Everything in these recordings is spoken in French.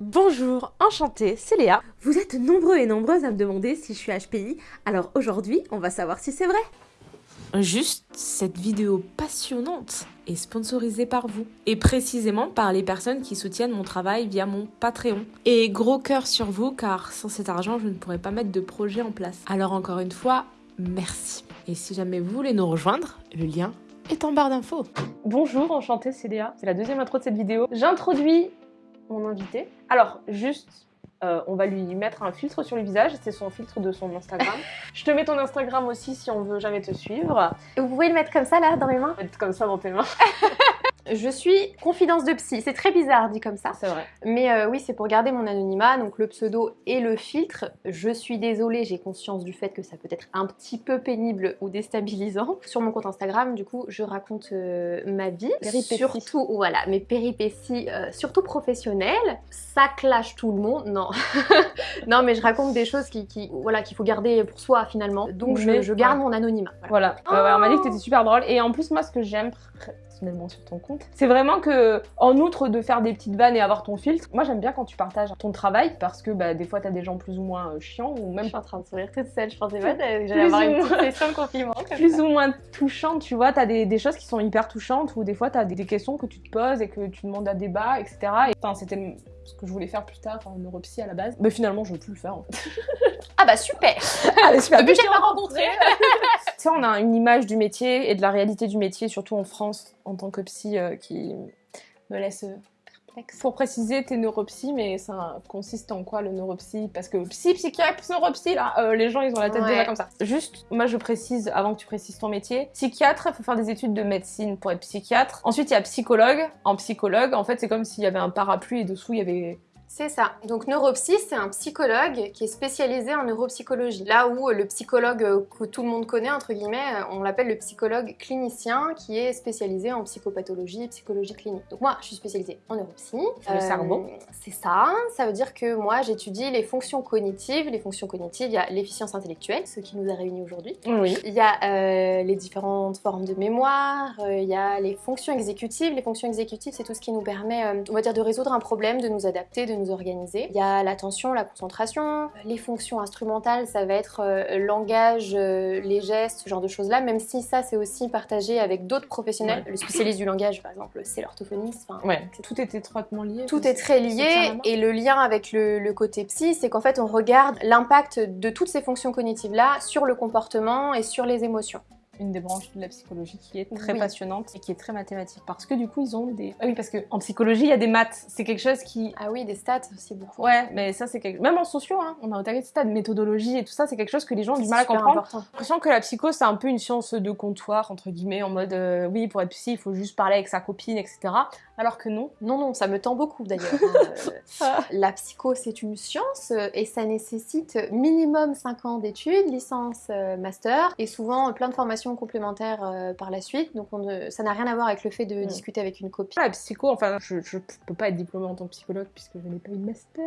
Bonjour, enchantée, c'est Léa. Vous êtes nombreux et nombreuses à me demander si je suis HPI, alors aujourd'hui, on va savoir si c'est vrai. Juste, cette vidéo passionnante est sponsorisée par vous, et précisément par les personnes qui soutiennent mon travail via mon Patreon. Et gros cœur sur vous, car sans cet argent, je ne pourrais pas mettre de projet en place. Alors encore une fois, merci. Et si jamais vous voulez nous rejoindre, le lien est en barre d'infos. Bonjour, enchantée, c'est Léa. C'est la deuxième intro de cette vidéo. J'introduis mon invité. Alors, juste, euh, on va lui mettre un filtre sur le visage. C'est son filtre de son Instagram. Je te mets ton Instagram aussi si on veut jamais te suivre. Et vous pouvez le mettre comme ça là dans mes mains? Comme ça dans tes mains. Je suis confidence de psy, c'est très bizarre dit comme ça. C'est vrai. Mais euh, oui, c'est pour garder mon anonymat, donc le pseudo et le filtre. Je suis désolée, j'ai conscience du fait que ça peut être un petit peu pénible ou déstabilisant. Sur mon compte Instagram, du coup, je raconte euh, ma vie, Péripéties. surtout voilà, mes péripéties, euh, surtout professionnelles. Ça clash tout le monde, non. non, mais je raconte des choses qui, qui- voilà, qu'il faut garder pour soi finalement. Donc je, garde mon anonymat. Voilà. On m'a dit que t'étais super drôle. Et en plus, moi, ce que j'aime personnellement sur ton compte, c'est vraiment que, en outre de faire des petites vannes et avoir ton filtre, moi j'aime bien quand tu partages ton travail parce que bah, des fois t'as des gens plus ou moins euh, chiants ou Je même suis en train de sourire toute seule, je pensais pas j'allais avoir une petite session de compliment. plus ça. ou moins touchantes, tu vois, t'as des, des choses qui sont hyper touchantes ou des fois t'as des, des questions que tu te poses et que tu demandes à débat, etc. Et enfin, c'était ce que je voulais faire plus tard en neuropsy à la base. Mais finalement, je veux plus le faire en fait. Ah bah super Allez, super. Depuis que rencontré Tu sais, on a une image du métier et de la réalité du métier, surtout en France, en tant que psy, euh, qui me laisse Pour préciser, t'es neuropsy, mais ça consiste en quoi le neuropsy Parce que psy, psychiatre, neuropsy, là, euh, les gens, ils ont la tête Ouais. déjà comme ça. Juste, moi, je précise, avant que tu précises ton métier, psychiatre, il faut faire des études de médecine pour être psychiatre. Ensuite, il y a psychologue. En psychologue, en fait, c'est comme s'il y avait un parapluie et dessous, il y avait C'est ça. Donc neuropsy, c'est un psychologue qui est spécialisé en neuropsychologie. Là où le psychologue euh, que tout le monde connaît, entre guillemets, euh, on l'appelle le psychologue clinicien qui est spécialisé en psychopathologie et psychologie clinique. Donc moi, je suis spécialisée en neuropsy. Euh, Le cerveau. C'est ça. Ça veut dire que moi, j'étudie les fonctions cognitives. Les fonctions cognitives, il y a l'efficience intellectuelle, ce qui nous a réunis aujourd'hui. Oui. Il y a euh, les différentes formes de mémoire, euh, il y a les fonctions exécutives. Les fonctions exécutives, c'est tout ce qui nous permet, euh, on va dire, de résoudre un problème, de nous adapter, de nous organiser. Il y a l'attention, la concentration. Les fonctions instrumentales, ça va être euh, le langage, euh, les gestes, ce genre de choses-là, même si ça, c'est aussi partagé avec d'autres professionnels. Le spécialiste du langage, par exemple, c'est l'orthophoniste. Ouais. Tout est étroitement lié. tout est très lié et le lien avec le, le côté psy, c'est qu'en fait on regarde l'impact de toutes ces fonctions cognitives-là sur le comportement et sur les émotions. Une des branches de la psychologie qui est très Oui. passionnante et qui est très mathématique. Parce que du coup ils ont des ah oui parce que en psychologie il y a des maths. C'est quelque chose qui Ah oui, des stats aussi beaucoup. ouais mais ça c'est quelque... même en sociaux hein, on a autant de stats. Méthodologie et tout ça c'est quelque chose que les gens ont du mal à comprendre. j'ai l'impression que la psycho c'est un peu une science de comptoir entre guillemets en mode euh, oui pour être psy il faut juste parler avec sa copine etc alors que non. Non, non, ça me tend beaucoup d'ailleurs. Euh, la psycho, c'est une science euh, et ça nécessite minimum 5 ans d'études, licence, master et souvent plein de formations complémentaires euh, par la suite. Donc on ça n'a rien à voir avec le fait de Mm. discuter avec une copine. La psycho, enfin, je, je peux pas être diplômée en tant que psychologue puisque je n'ai pas eu de master.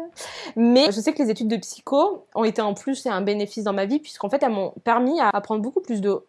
Mais je sais que les études de psycho ont été en plus un bénéfice dans ma vie puisqu'en fait elles m'ont permis à prendre beaucoup plus de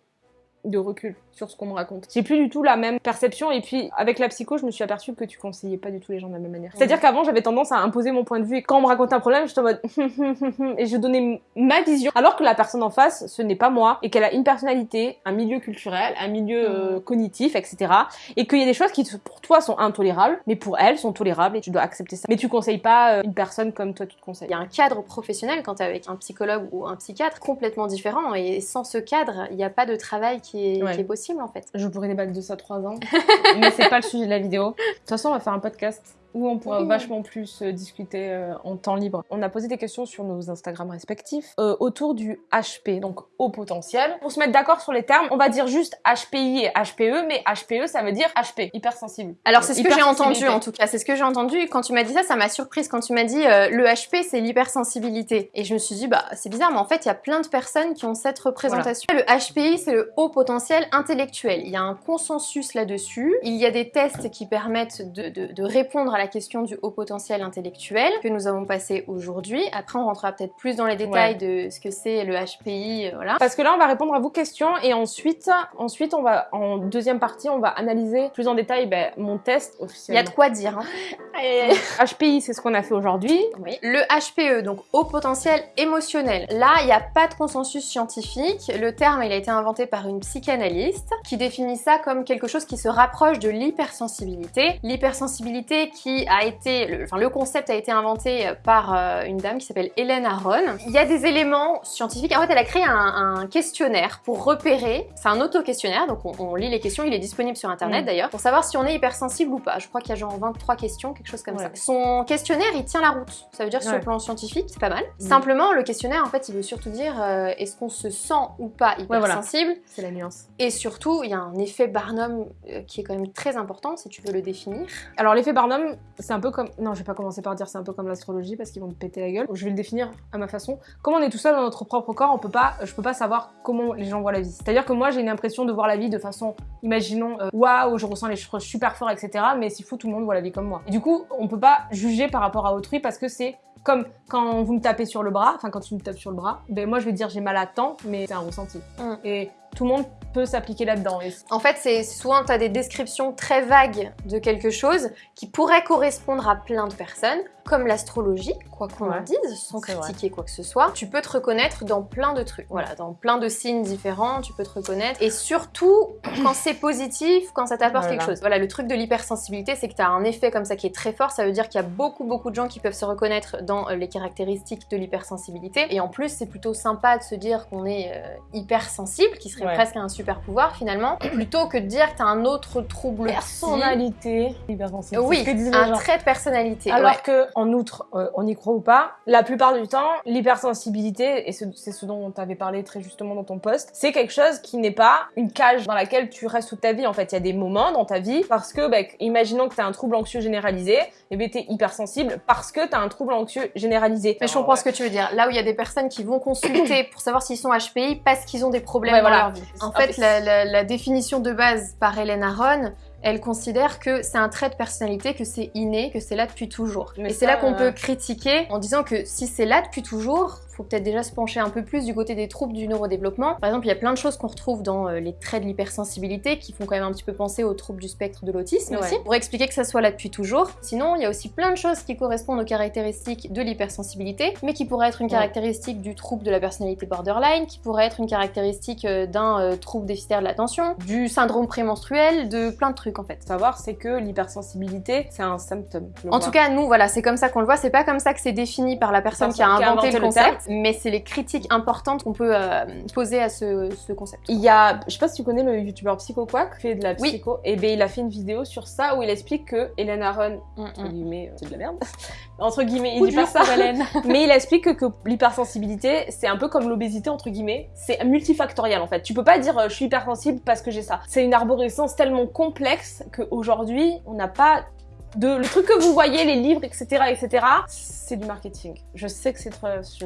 de recul sur ce qu'on me raconte. J'ai plus du tout la même perception et puis avec la psycho, je me suis aperçue que tu conseillais pas du tout les gens de la même manière. C'est-à-dire qu'avant, j'avais tendance à imposer mon point de vue et quand on me racontait un problème, j'étais en mode et je donnais ma vision alors que la personne en face, ce n'est pas moi et qu'elle a une personnalité, un milieu culturel, un milieu euh, cognitif, etc et qu'il y a des choses qui pour toi sont intolérables, mais pour elle sont tolérables et tu dois accepter ça. Mais tu conseilles pas euh, une personne comme toi tu te conseilles. Il y a un cadre professionnel quand tu es avec un psychologue ou un psychiatre complètement différent et sans ce cadre, il n'y a pas de travail qui est, Ouais. qui est possible en fait. Je pourrais débattre de ça trois ans, mais c'est pas le sujet de la vidéo. De toute façon, on va faire un podcast où on pourra Oui. vachement plus euh, discuter euh, en temps libre. On a posé des questions sur nos Instagram respectifs euh, autour du HP, donc haut potentiel. Pour se mettre d'accord sur les termes, on va dire juste HPI et HPE, mais HPE ça veut dire HP, hypersensible. Alors c'est ce que j'ai entendu en tout cas, c'est ce que j'ai entendu. Quand tu m'as dit ça, ça m'a surprise quand tu m'as dit euh, le HP c'est l'hypersensibilité. Et je me suis dit bah c'est bizarre, mais en fait il y a plein de personnes qui ont cette représentation. Le HPI c'est le haut potentiel intellectuel. Il y a un consensus là-dessus. Il y a des tests qui permettent de, de- de répondre à la question du haut potentiel intellectuel que nous avons passé aujourd'hui. Après, on rentrera peut-être plus dans les détails de ce que c'est le HPI, euh, voilà. Parce que là, on va répondre à vos questions et ensuite, ensuite, on va en deuxième partie, on va analyser plus en détail ben, mon test officiel. Il y a de quoi dire. Hein. HPI, c'est ce qu'on a fait aujourd'hui. Oui. Le HPE, donc haut potentiel émotionnel. Là, il n'y a pas de consensus scientifique. Le terme, il a été inventé par une psychanalyste qui définit ça comme quelque chose qui se rapproche de l'hypersensibilité. L'hypersensibilité qui a été, le, enfin le concept a été inventé par euh, une dame qui s'appelle Hélène Aron. Il y a des éléments scientifiques. En fait, elle a créé un, questionnaire pour repérer. C'est un auto-questionnaire, donc on, lit les questions. Il est disponible sur internet mm. d'ailleurs pour savoir si on est hypersensible ou pas. Je crois qu'il y a genre 23 questions, quelque chose comme ça. Son questionnaire, il tient la route. Ça veut dire sur le plan scientifique, c'est pas mal. Mm. Simplement, le questionnaire, en fait, il veut surtout dire euh, est-ce qu'on se sent ou pas hypersensible? C'est la nuance. Et surtout, il y a un effet Barnum euh, qui est quand même très important, si tu veux le définir. Alors l'effet Barnum, c'est un peu comme... Non, je vais pas commencer par dire c'est un peu comme l'astrologie parce qu'ils vont te péter la gueule. Je vais le définir à ma façon. Comme on est tout seul dans notre propre corps, on peut pas, je peux pas savoir comment les gens voient la vie. C'est-à-dire que moi, j'ai une impression de voir la vie de façon, imaginons, euh, waouh, je ressens les choses super fort, etc. Mais s'il faut, tout le monde voit la vie comme moi. Et du coup, on peut pas juger par rapport à autrui parce que c'est comme quand vous me tapez sur le bras, enfin quand tu me tapes sur le bras, ben moi je vais dire j'ai mal à temps, mais c'est un ressenti. Mm. Et tout le monde peut s'appliquer là-dedans. En fait, c'est souvent tu des descriptions très vagues de quelque chose qui pourrait correspondre à plein de personnes, comme l'astrologie, quoi qu'on en dise, sans critiquer quoi que ce soit. Tu peux te reconnaître dans plein de trucs, voilà, dans plein de signes différents, tu peux te reconnaître. Et surtout, quand c'est positif, quand ça t'apporte quelque chose. Voilà, le truc de l'hypersensibilité, c'est que tu as un effet comme ça qui est très fort, ça veut dire qu'il y a beaucoup beaucoup de gens qui peuvent se reconnaître dans euh, les caractéristiques de l'hypersensibilité. Et en plus, c'est plutôt sympa de se dire qu'on est euh, hypersensible, qui serait presque un super pouvoir finalement, plutôt que de dire que tu as un autre trouble personnalité hypersensible. Oui, un trait de personnalité. Alors que en outre, euh, on y croit ou pas, la plupart du temps, l'hypersensibilité, et c'est ce dont tu avais parlé très justement dans ton post, c'est quelque chose qui n'est pas une cage dans laquelle tu restes toute ta vie. En fait, il y a des moments dans ta vie parce que, bah, imaginons que tu as un trouble anxieux généralisé, et bien tu es hypersensible parce que tu as un trouble anxieux généralisé. Mais je comprends ce que tu veux dire. Là où il y a des personnes qui vont consulter pour savoir s'ils sont HPI parce qu'ils ont des problèmes dans leur vie. En fait, la, la définition de base par Hélène Aron, elle considère que c'est un trait de personnalité, que c'est inné, que c'est là depuis toujours. et c'est là qu'on peut critiquer en disant que si c'est là depuis toujours, faut peut-être déjà se pencher un peu plus du côté des troubles du neurodéveloppement. Par exemple, il y a plein de choses qu'on retrouve dans euh, les traits de l'hypersensibilité qui font quand même un petit peu penser aux troubles du spectre de l'autisme aussi, pour expliquer que ça soit là depuis toujours. Sinon, il y a aussi plein de choses qui correspondent aux caractéristiques de l'hypersensibilité, mais qui pourraient être une caractéristique du trouble de la personnalité borderline, qui pourrait être une caractéristique euh, d'un euh, trouble déficitaire de l'attention, du syndrome prémenstruel, de plein de trucs en fait. Savoir, c'est que l'hypersensibilité, c'est un symptôme. En tout cas, nous, voilà, c'est comme ça qu'on le voit. C'est pas comme ça que c'est défini par la personne qui a inventé, le concept mais c'est les critiques importantes qu'on peut euh, poser à ce, concept. Il y a, je sais pas si tu connais le youtubeur Psycho Quack, qui fait de la psycho, et ben il a fait une vidéo sur ça où il explique que Hélène Aron, mm, entre mm. guillemets, c'est de la merde, entre guillemets, il dit pas ça, mais il explique que, l'hypersensibilité, c'est un peu comme l'obésité, entre guillemets, c'est multifactoriel en fait. Tu peux pas dire euh, je suis hypersensible parce que j'ai ça. C'est une arborescence tellement complexe qu'aujourd'hui, on n'a pas de le truc que vous voyez, les livres, etc., etc., c'est du marketing. Je sais que c'est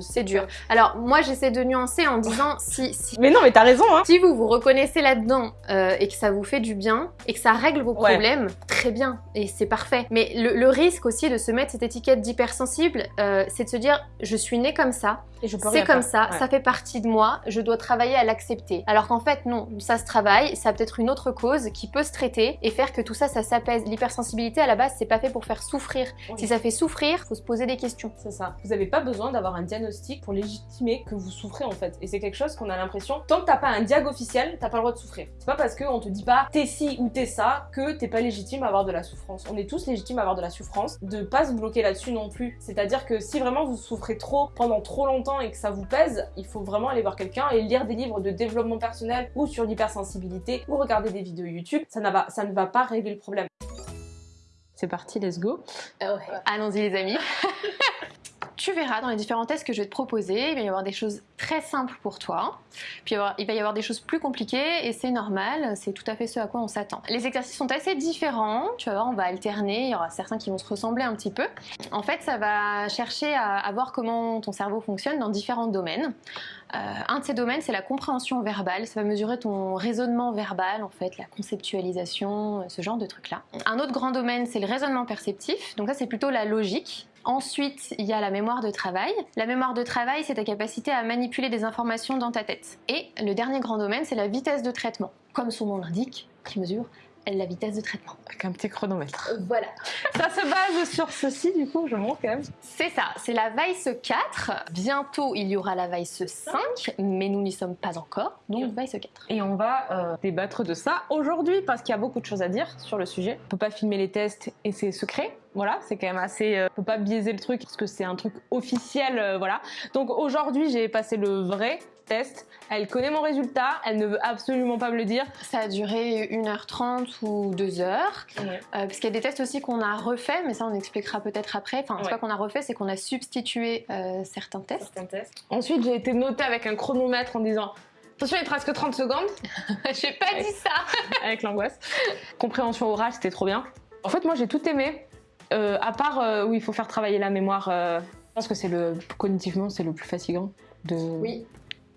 c'est dur. Alors moi, j'essaie de nuancer en disant si, si, Mais non, mais t'as raison, hein. Si vous vous reconnaissez là-dedans euh, et que ça vous fait du bien et que ça règle vos problèmes, très bien et c'est parfait. Mais le, risque aussi de se mettre cette étiquette d'hypersensible, euh, c'est de se dire je suis né comme ça, c'est comme ça, ça fait partie de moi, je dois travailler à l'accepter. Alors qu'en fait non, ça se travaille, ça a peut-être une autre cause qui peut se traiter et faire que tout ça, ça s'apaise. L'hypersensibilité à la base c'est pas fait pour faire souffrir. Si ça fait souffrir, faut se poser des questions. C'est ça. Vous n'avez pas besoin d'avoir un diagnostic pour légitimer que vous souffrez en fait. Et c'est quelque chose qu'on a l'impression, tant que t'as pas un diag officiel, t'as pas le droit de souffrir. C'est pas parce qu'on te dit pas t'es ci ou t'es ça que t'es pas légitime à avoir de la souffrance. On est tous légitimes à avoir de la souffrance, de pas se bloquer là-dessus non plus. C'est-à-dire que si vraiment vous souffrez trop pendant trop longtemps et que ça vous pèse, il faut vraiment aller voir quelqu'un et lire des livres de développement personnel ou sur l'hypersensibilité ou regarder des vidéos YouTube. Ça, ça ne va pas régler le problème. C'est parti, let's go. Ah Allons-y les amis. tu verras dans les différents tests que je vais te proposer, il va y avoir des choses très simples pour toi, puis il va y avoir des choses plus compliquées et c'est normal, c'est tout à fait ce à quoi on s'attend. Les exercices sont assez différents, tu vas voir, on va alterner, il y aura certains qui vont se ressembler un petit peu. En fait, ça va chercher à, voir comment ton cerveau fonctionne dans différents domaines. Euh, un de ces domaines, c'est la compréhension verbale. Ça va mesurer ton raisonnement verbal, en fait, la conceptualisation, ce genre de trucs-là. Un autre grand domaine, c'est le raisonnement perceptif. Donc ça, c'est plutôt la logique. Ensuite, il y a la mémoire de travail. La mémoire de travail, c'est ta capacité à manipuler des informations dans ta tête. Et le dernier grand domaine, c'est la vitesse de traitement. Comme son nom l'indique, qui mesure la vitesse de traitement. Avec un petit chronomètre. Voilà. Ça se base sur ceci, du coup, je montre quand même. C'est ça, c'est la Vice 4. Bientôt, il y aura la Vice 5, mais nous n'y sommes pas encore, donc Vice 4. Et on va euh, débattre de ça aujourd'hui, parce qu'il y a beaucoup de choses à dire sur le sujet. On peut pas filmer les tests et c'est secret. Voilà, c'est quand même assez... Euh, on peut pas biaiser le truc, parce que c'est un truc officiel, euh, voilà. Donc aujourd'hui, j'ai passé le vrai test. Elle connaît mon résultat, elle ne veut absolument pas me le dire. Ça a duré 1h30 ou 2h. Euh, parce qu'il y a des tests aussi qu'on a refait, mais ça on expliquera peut-être après. Enfin, c'est pas qu'on a refait, c'est qu'on a substitué euh, certains tests. Ensuite, j'ai été notée avec un chronomètre en disant Attention, il te reste que 30 secondes. j'ai pas dit ça Avec l'angoisse. Compréhension orale, c'était trop bien. En fait, moi, j'ai tout aimé. Euh, à part où il faut faire travailler la mémoire. je pense que c'est le cognitivement, c'est le plus fatigant. De... Oui.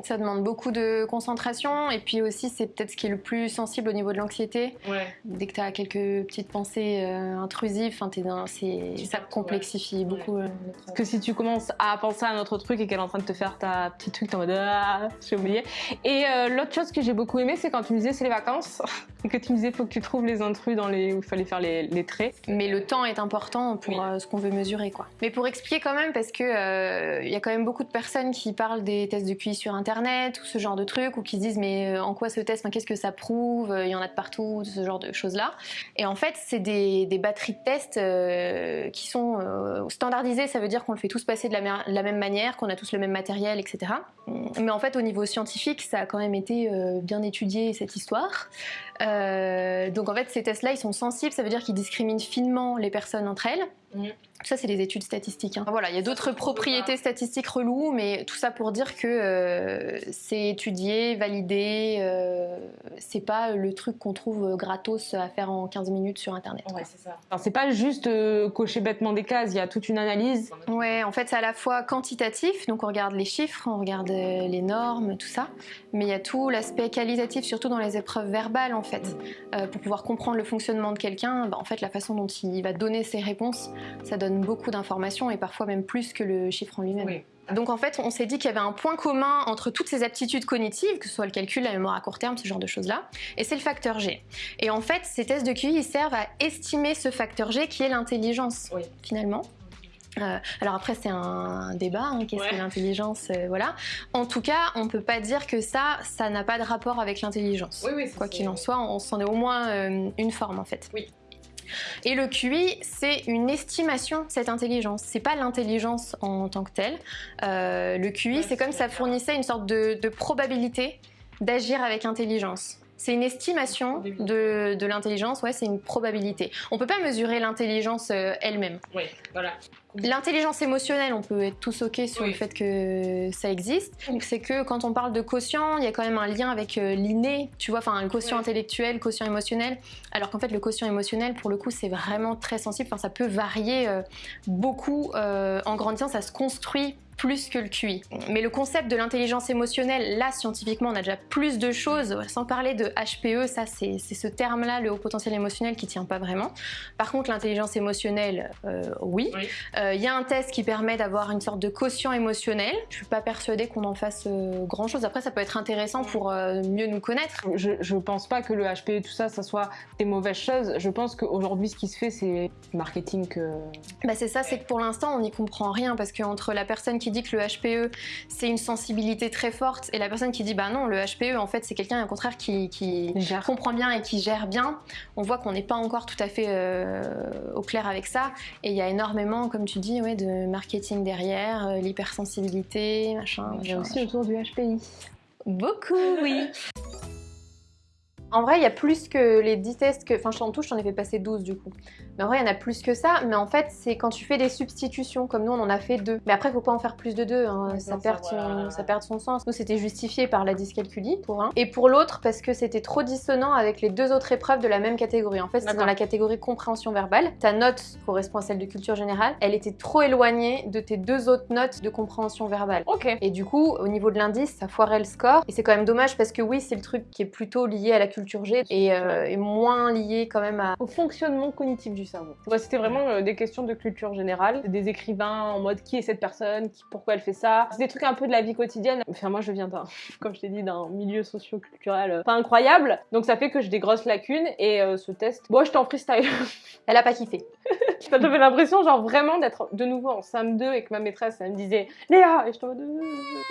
Ça demande beaucoup de concentration et puis aussi c'est peut-être ce qui est le plus sensible au niveau de l'anxiété. Dès que tu as quelques petites pensées euh, intrusives, dans, ça complexifie beaucoup. Euh, Parce que si tu commences à penser à un autre truc et qu'elle est en train de te faire ta petite truc, t'es en mode ah, j'ai oublié. Et euh, l'autre chose que j'ai beaucoup aimé, c'est quand tu me disais c'est les vacances, que tu me disais faut que tu trouves les intrus dans les où il fallait faire les, les, traits. Mais le temps est important pour ce qu'on veut mesurer quoi. Mais pour expliquer quand même, parce que il y a quand même beaucoup de personnes qui parlent des tests de QI sur internet internet ou ce genre de trucs ou qui se disent mais euh, en quoi ce test, qu'est-ce que ça prouve, il y en a de partout, ce genre de choses là. Et en fait c'est des, batteries de tests euh, qui sont euh, standardisées, ça veut dire qu'on le fait tous passer de la, la même manière, qu'on a tous le même matériel, etc. Mais en fait au niveau scientifique ça a quand même été bien étudié cette histoire. Donc en fait ces tests là ils sont sensibles, ça veut dire qu'ils discriminent finement les personnes entre elles. Mmh. Ça, c'est les études statistiques. Hein. Voilà, il y a d'autres propriétés statistiques reloues, mais tout ça pour dire que euh, c'est étudié, validé, euh, c'est pas le truc qu'on trouve gratos à faire en 15 minutes sur Internet. Ouais, c'est ça. c'est pas juste euh, cocher bêtement des cases, il y a toute une analyse. Ouais, en fait, c'est à la fois quantitatif, donc on regarde les chiffres, on regarde les normes, tout ça, mais il y a tout l'aspect qualitatif, surtout dans les épreuves verbales, en fait. pour pouvoir comprendre le fonctionnement de quelqu'un, bah, en fait, la façon dont il va donner ses réponses, ça donne beaucoup d'informations et parfois même plus que le chiffre en lui-même. Donc en fait, on s'est dit qu'il y avait un point commun entre toutes ces aptitudes cognitives, que ce soit le calcul, la mémoire à court terme, ce genre de choses-là, et c'est le facteur G. Et en fait, ces tests de QI, ils servent à estimer ce facteur G qui est l'intelligence, finalement. Euh, alors après c'est un débat, hein, qu'est-ce que l'intelligence, euh, voilà. En tout cas, on peut pas dire que ça, ça n'a pas de rapport avec l'intelligence. Quoi qu'il en soit, on s'en est au moins euh, une forme en fait. Oui. Et le QI, c'est une estimation de cette intelligence. C'est pas l'intelligence en tant que telle. Euh, le QI, c'est comme ça fournissait une sorte de probabilité d'agir avec intelligence. C'est une estimation de, de l'intelligence, ouais, c'est une probabilité. On peut pas mesurer l'intelligence elle-même. Oui, voilà. L'intelligence émotionnelle, on peut être tous ok sur le fait que ça existe. C'est que quand on parle de quotient, il y a quand même un lien avec euh, l'inné, tu vois, enfin le quotient intellectuel, le quotient émotionnel. Alors qu'en fait, le quotient émotionnel, pour le coup, c'est vraiment très sensible. Enfin, ça peut varier euh, beaucoup en grandissant, ça se construit plus que le QI. Mais le concept de l'intelligence émotionnelle, là scientifiquement on a déjà plus de choses, sans parler de HPE, ça c'est ce terme-là, le haut potentiel émotionnel qui tient pas vraiment. Par contre l'intelligence émotionnelle, euh, oui. Il euh, y a un test qui permet d'avoir une sorte de quotient émotionnel. Je suis pas persuadée qu'on en fasse euh, grand chose. Après ça peut être intéressant pour mieux nous connaître. Je, je pense pas que le HPE tout ça, ça soit des mauvaises choses. Je pense qu'aujourd'hui ce qui se fait c'est marketing que... Bah c'est ça, c'est que pour l'instant on n'y comprend rien parce qu'entre la personne qui dit que le HPE c'est une sensibilité très forte et la personne qui dit bah non le HPE en fait c'est quelqu'un au contraire qui, comprend bien et qui gère bien, on voit qu'on n'est pas encore tout à fait euh, au clair avec ça et il y a énormément comme tu dis ouais, de marketing derrière, euh, l'hypersensibilité, machin. A aussi autour du HPI. Beaucoup oui En vrai, il y a plus que les 10 tests que... Enfin, en tout, j'en ai fait passer 12 du coup. Mais en vrai, il y en a plus que ça. Mais en fait, c'est quand tu fais des substitutions, comme nous, on en a fait deux. Mais après, il faut pas en faire plus de deux. Hein. ça, perd son... ça perd son sens. Nous, c'était justifié par la dyscalculie, pour un. Et pour l'autre, parce que c'était trop dissonant avec les deux autres épreuves de la même catégorie. En fait, c'est dans la catégorie compréhension verbale. Ta note correspond à celle de culture générale. Elle était trop éloignée de tes deux autres notes de compréhension verbale. Ok. Et du coup, au niveau de l'indice, ça foirait le score. Et c'est quand même dommage parce que oui, c'est le truc qui est plutôt lié à la culture G et, euh, moins lié quand même à... au fonctionnement cognitif du cerveau. C'était vraiment euh, des questions de culture générale, des écrivains en mode qui est cette personne, qui, pourquoi elle fait ça? C'est des trucs un peu de la vie quotidienne. Enfin, moi, je viens d'un, comme je t'ai dit, d'un milieu socio-culturel euh, pas incroyable, donc ça fait que j'ai des grosses lacunes et ce test, moi, je t'en freestyle. Elle a pas kiffé. Ça fait l'impression, genre vraiment d'être de nouveau en SAM2 et que ma maîtresse, elle me disait Léa Et je t'en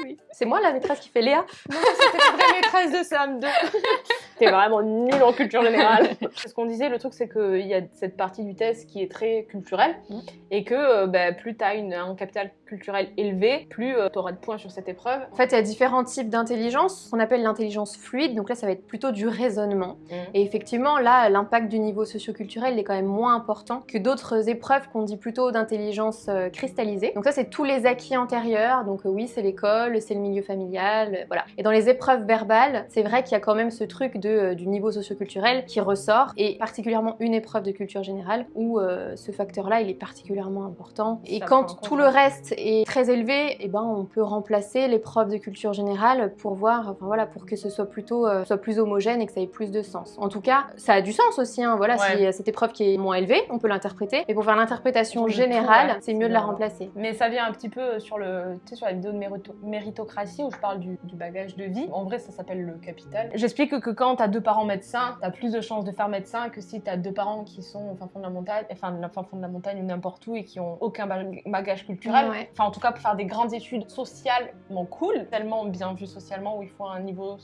oui. C'est moi la maîtresse qui fait Léa? Non, c'était la vraie maîtresse de SAM2. T'es vraiment nul en culture générale. Ce qu'on disait, le truc, c'est qu'il y a cette partie du test qui est très culturelle mm. et que euh, bah, plus tu as un capital culturel élevé, plus euh, tu auras de points sur cette épreuve. En fait, il y a différents types d'intelligence. On appelle l'intelligence fluide, donc là, ça va être plutôt du raisonnement. Mm. Et effectivement, là, l'impact du niveau socioculturel est quand même moins important que d'autres épreuves qu'on dit plutôt d'intelligence euh, cristallisée. Donc ça, c'est tous les acquis antérieurs. Donc oui, c'est l'école, c'est le milieu familial, voilà. Et dans les épreuves verbales, c'est vrai qu'il y a quand même ce truc de euh, du niveau socioculturel qui ressort, et particulièrement une épreuve de culture générale où euh, ce facteur-là, il est particulièrement important. Et quand tout le reste est très élevé, et eh ben, on peut remplacer l'épreuve de culture générale pour voir, enfin voilà, pour que ce soit plutôt euh, soit plus homogène et que ça ait plus de sens. En tout cas, ça a du sens aussi, hein, voilà, si cette épreuve qui est moins élevée, on peut l'interpréter, mais pour faire l'interprétation générale, c'est mieux de la remplacer. Mais ça vient un petit peu sur le, tu sais, sur la vidéo de méritocratie où je parle du, du bagage de vie. En vrai, ça s'appelle le capital. J'explique que quand t'as deux parents médecins, t'as plus de chances de faire médecin que si t'as deux parents qui sont au fin fond de la montagne, enfin la fin fond de la montagne ou n'importe où et qui ont aucun bagage culturel. Enfin, en tout cas, pour faire des grandes études socialement cool, tellement bien vues socialement où il faut un niveau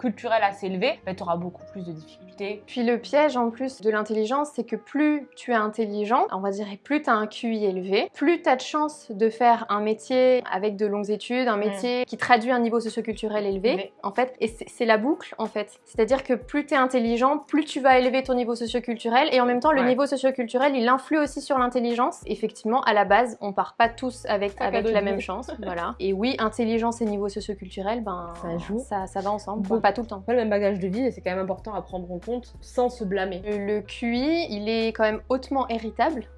culturel assez élevé, bah, tu auras beaucoup plus de difficultés. Puis le piège en plus de l'intelligence, c'est que plus tu es intelligent, on va dire plus tu as un QI élevé, plus tu as de chances de faire un métier avec de longues études, un métier qui traduit un niveau socioculturel élevé, en fait, et c'est la boucle en fait. C'est-à-dire que plus tu es intelligent, plus tu vas élever ton niveau socioculturel et en même temps le niveau socioculturel il influe aussi sur l'intelligence. Effectivement, à la base, on part pas tous avec, avec la même chance, voilà. Et oui, intelligence et niveau socioculturel, ben ça joue, ça, ça va ensemble tout le temps. Pas le même bagage de vie et c'est quand même important à prendre en compte sans se blâmer. Le QI, il est quand même hautement héritable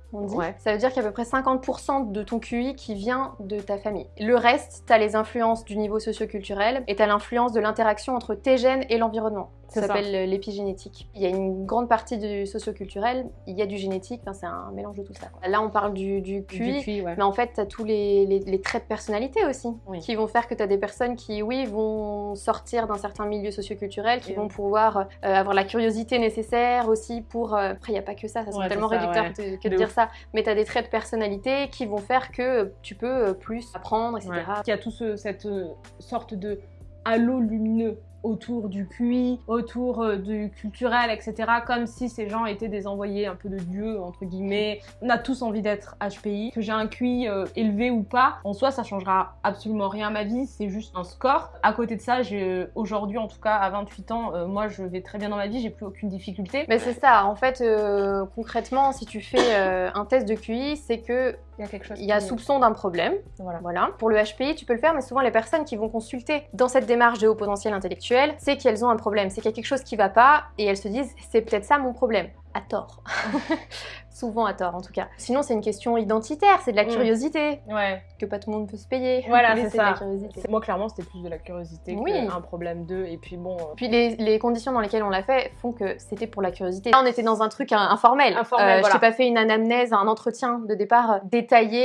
ça veut dire qu'il y a à peu près 50% de ton QI qui vient de ta famille. Le reste, tu as les influences du niveau socioculturel et tu as l'influence de l'interaction entre tes gènes et l'environnement. Ça s'appelle l'épigénétique. Il y a une grande partie du socioculturel, il y a du génétique, c'est un mélange de tout ça. Là, on parle du, QI, mais en fait, tu as tous les, traits de personnalité aussi, qui vont faire que tu as des personnes qui, oui, vont sortir d'un certain milieu socioculturel, qui vont pouvoir euh, avoir la curiosité nécessaire aussi pour... Euh, après, il n'y a pas que ça, ça serait tellement réducteur que de dire ça mais tu as des traits de personnalité qui vont faire que tu peux euh, plus apprendre, etc. Il y a tout cette euh, sorte de halo lumineux autour du QI, autour euh, du culturel, etc. Comme si ces gens étaient des envoyés un peu de Dieu, entre guillemets. On a tous envie d'être HPI. Que j'ai un QI euh, élevé ou pas, en soi, ça changera absolument rien à ma vie. C'est juste un score. À côté de ça, aujourd'hui, en tout cas, à 28 ans, euh, moi, je vais très bien dans ma vie. J'ai plus aucune difficulté. Mais c'est ça. En fait, concrètement, si tu fais un test de QI, c'est que il y a, quelque chose il y a soupçon d'un problème. Voilà. voilà. Pour le HPI, tu peux le faire, mais souvent les personnes qui vont consulter dans cette démarche de haut potentiel intellectuel, c'est qu'elles ont un problème, c'est qu'il y a quelque chose qui va pas et elles se disent c'est peut-être ça mon problème à tort. Souvent à tort en tout cas. Sinon c'est une question identitaire, c'est de la mm. curiosité. Ouais. Que pas tout le monde peut se payer. Voilà, c'est ça. Moi clairement c'était plus de la curiosité oui. qu'un problème d'eux. Et puis bon... Euh, puis les, conditions dans lesquelles on l'a fait font que c'était pour la curiosité. Là on était dans un truc informel. informel euh, voilà. Je t'ai pas fait une anamnèse, un entretien de départ euh, détaillé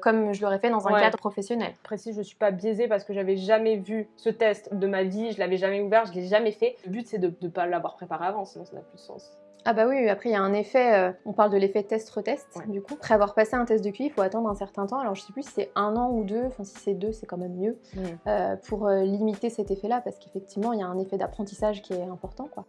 comme je l'aurais fait dans un cadre professionnel. Précis, je suis pas biaisée parce que j'avais jamais vu ce test de ma vie, je l'avais jamais ouvert, je l'ai jamais fait. Le but c'est de ne pas l'avoir préparé avant, sinon ça n'a plus de sens. Ah bah oui, après il y a un effet, euh, on parle de l'effet test-retest du coup. Après avoir passé un test de QI, il faut attendre un certain temps, alors je sais plus si c'est un an ou deux, enfin si c'est deux c'est quand même mieux, euh, pour euh, limiter cet effet-là parce qu'effectivement il y a un effet d'apprentissage qui est important quoi.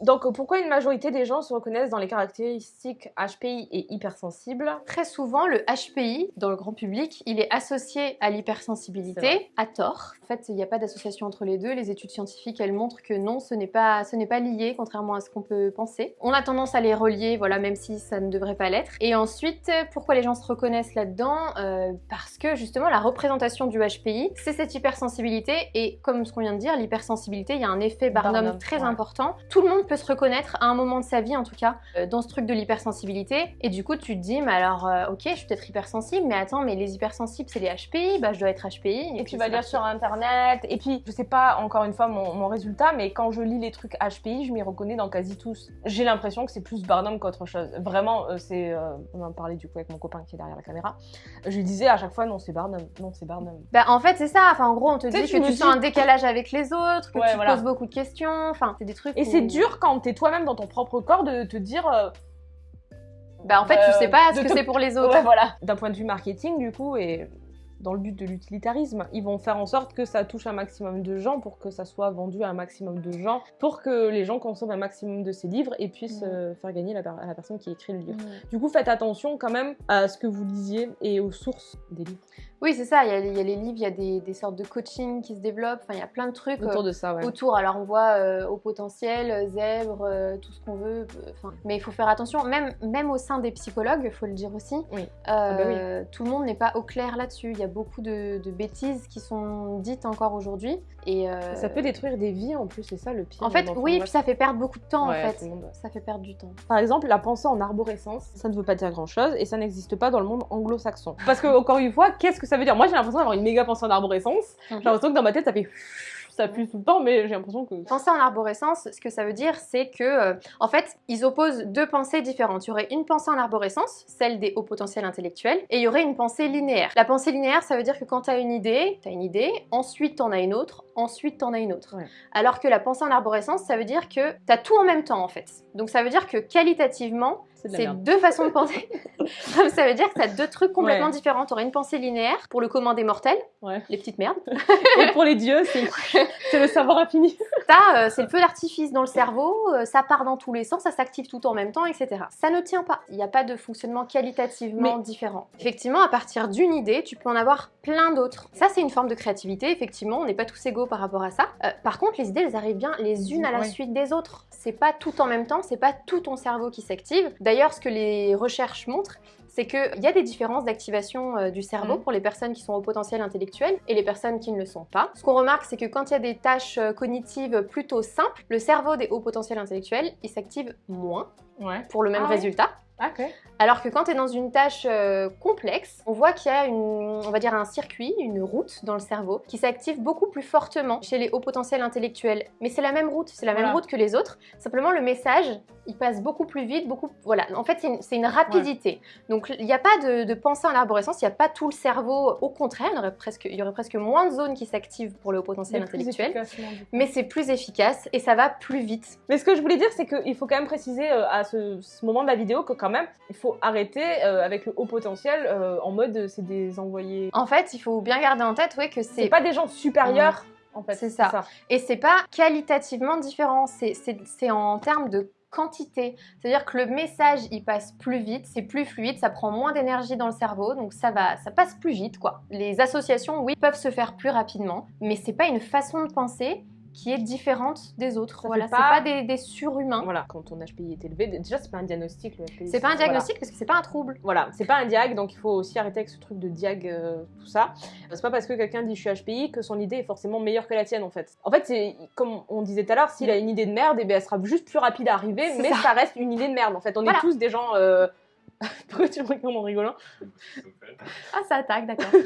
Donc pourquoi une majorité des gens se reconnaissent dans les caractéristiques HPI et hypersensibles Très souvent, le HPI, dans le grand public, il est associé à l'hypersensibilité, à tort. En fait, il n'y a pas d'association entre les deux. Les études scientifiques, elles montrent que non, ce n'est pas, ce pas lié, contrairement à ce qu'on peut penser. On a tendance à les relier, voilà, même si ça ne devrait pas l'être. Et ensuite, pourquoi les gens se reconnaissent là-dedans? Euh, Parce que justement, la représentation du HPI, c'est cette hypersensibilité. Et comme ce qu'on vient de dire, l'hypersensibilité, il y a un effet Barnum, Barnum, très ouais. important. Tout le monde peut se reconnaître à un moment de sa vie, en tout cas, euh, dans ce truc de l'hypersensibilité. Et du coup, tu te dis, mais alors, euh, ok, je suis peut-être hypersensible, mais attends, mais les hypersensibles, c'est les HPI, bah je dois être HPI. Et puis tu vas lire sur internet, et puis je sais pas encore une fois mon, mon résultat, mais quand je lis les trucs HPI, je m'y reconnais dans quasi tous. J'ai l'impression que c'est plus Barnum qu'autre chose. Vraiment, euh, c'est. euh, on en parlait du coup avec mon copain qui est derrière la caméra. Je lui disais à chaque fois non, c'est Barnum, non, c'est Barnum. Bah en fait c'est ça, enfin en gros on te dit que tu sens un décalage avec les autres, que Ouais, tu voilà. poses beaucoup de questions, enfin c'est des trucs Et où- c'est dur quand t'es toi-même dans ton propre corps de te dire. euh, Bah en fait Euh, tu sais pas ce que te- c'est pour les autres. Ouais, voilà. D'un point de vue marketing, du coup, et dans le but de l'utilitarisme, ils vont faire en sorte que ça touche un maximum de gens pour que ça soit vendu à un maximum de gens, pour que les gens consomment un maximum de ces livres et puissent Mm. euh, faire gagner la, à la personne qui écrit le livre. Mm. Du coup, faites attention quand même à ce que vous lisiez et aux sources des livres. Oui c'est ça, il y, a, il y a les livres, il y a des, des sortes de coaching qui se développent, enfin il y a plein de trucs. Autour euh, de ça, ouais. Autour, alors on voit euh, au potentiel, euh, zèbre, euh, tout ce qu'on veut, enfin, mais il faut faire attention, même, même au sein des psychologues, il faut le dire aussi, Oui. euh, Ah bah tout le monde n'est pas au clair là-dessus, il y a beaucoup de, de bêtises qui sont dites encore aujourd'hui, et Ça peut détruire des vies en plus, c'est ça le pire. en fait oui, puis ça fait perdre beaucoup de temps Ouais, en fait, ça fait perdre du temps. Par exemple, la pensée en arborescence, ça ne veut pas dire grand chose et ça n'existe pas dans le monde anglo-saxon. Parce que, encore une fois, qu'est-ce que ça veut dire Moi j'ai l'impression d'avoir une méga pensée en arborescence. J'ai l'impression que dans ma tête ça fait. Ça pue tout le temps, mais j'ai l'impression que. Penser en arborescence, ce que ça veut dire, c'est que, euh, en fait, ils opposent deux pensées différentes. Il y aurait une pensée en arborescence, celle des hauts potentiels intellectuels, et il y aurait une pensée linéaire. La pensée linéaire, ça veut dire que quand tu as une idée, tu as une idée, ensuite tu en as une autre, ensuite tu en as une autre. Ouais. Alors que la pensée en arborescence, ça veut dire que tu as tout en même temps, en fait. Donc ça veut dire que qualitativement, C'est de deux façons de penser. ça veut dire que tu as deux trucs complètement Ouais. différents. Tu aurais une pensée linéaire pour le commun des mortels, Ouais. les petites merdes. Et pour les dieux, c'est c'est le savoir infini. Ça, euh, c'est le feu d'artifice dans le cerveau, euh, ça part dans tous les sens, ça s'active tout en même temps, etc. Ça ne tient pas. Il n'y a pas de fonctionnement qualitativement différent. Effectivement, à partir d'une idée, tu peux en avoir plein d'autres. Ça, c'est une forme de créativité, effectivement, on n'est pas tous égaux par rapport à ça. Euh, par contre, les idées, elles arrivent bien les unes à la Ouais. suite des autres. C'est pas tout en même temps, c'est pas tout ton cerveau qui s'active. D'ailleurs, ce que les recherches montrent, c'est qu'il y a des différences d'activation euh, du cerveau Mhm. pour les personnes qui sont au potentiel intellectuel et les personnes qui ne le sont pas. Ce qu'on remarque, c'est que quand il y a des tâches euh, cognitives plutôt simples, le cerveau des hauts potentiels intellectuels, il s'active moins Ouais. pour le même Ah ouais Alors que quand tu es dans une tâche euh, complexe, on voit qu'il y a une, on va dire un circuit, une route dans le cerveau qui s'active beaucoup plus fortement chez les hauts potentiels intellectuels. Mais c'est la même route, c'est la même route que les autres. Simplement le message, il passe beaucoup plus vite, beaucoup. Voilà. En fait, c'est une, rapidité. Donc il n'y a pas de, de pensée en arborescence, il n'y a pas tout le cerveau. Au contraire, il y aurait presque, il y aurait presque moins de zones qui s'activent pour les hauts potentiels Mais plus intellectuels. efficacement, du coup. Mais c'est plus efficace et ça va plus vite. Mais ce que je voulais dire, c'est qu'il faut quand même préciser euh, à ce, ce moment de la vidéo que quand même, il faut arrêter euh, avec le haut potentiel euh, en mode c'est des envoyés. En fait, il faut bien garder en tête ouais, que C'est c'est pas des gens supérieurs. En fait, C'est ça. Et c'est pas qualitativement différent, c'est en termes de quantité. C'est-à-dire que le message, il passe plus vite, c'est plus fluide, ça prend moins d'énergie dans le cerveau, donc ça va, ça passe plus vite, quoi. Les associations, oui, peuvent se faire plus rapidement, mais c'est pas une façon de penser qui est différente des autres. Voilà, c'est pas- pas des, des surhumains. Voilà, quand ton HPI est élevé, déjà c'est pas un diagnostic le HPI. C'est pas un Voilà. diagnostic parce que c'est pas un trouble. Voilà, c'est pas un diag, donc il faut aussi arrêter avec ce truc de diag, euh, tout ça. C'est pas parce que quelqu'un dit je suis HPI que son idée est forcément meilleure que la tienne en fait. En fait, c'est comme on disait tout à l'heure, s'il a une idée de merde, et ben, elle sera juste plus rapide à arriver, mais ça. ça. reste une idée de merde en fait. On Voilà. est tous des gens. euh, Pourquoi tu me regardes en rigolant Ah, ça attaque, d'accord.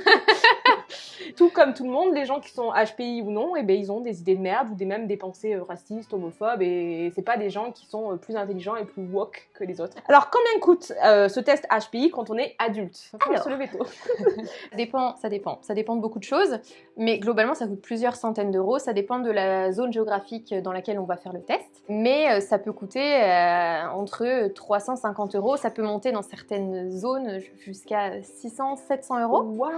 Tout comme tout le monde, les gens qui sont HPI ou non, et ben, ils ont des idées de merde ou des, même des pensées euh, racistes, homophobes, et c'est pas des gens qui sont euh, plus intelligents et plus woke que les autres. Alors, combien coûte euh, ce test HPI quand on est adulte Alors. se lever tôt. Ça dépend, ça dépend. Ça dépend de beaucoup de choses, mais globalement, ça coûte plusieurs centaines d'euros. Ça dépend de la zone géographique dans laquelle on va faire le test. Mais ça peut coûter euh, entre 350 euros. Ça peut monter dans certaines zones jusqu'à 600, 700 euros. Waouh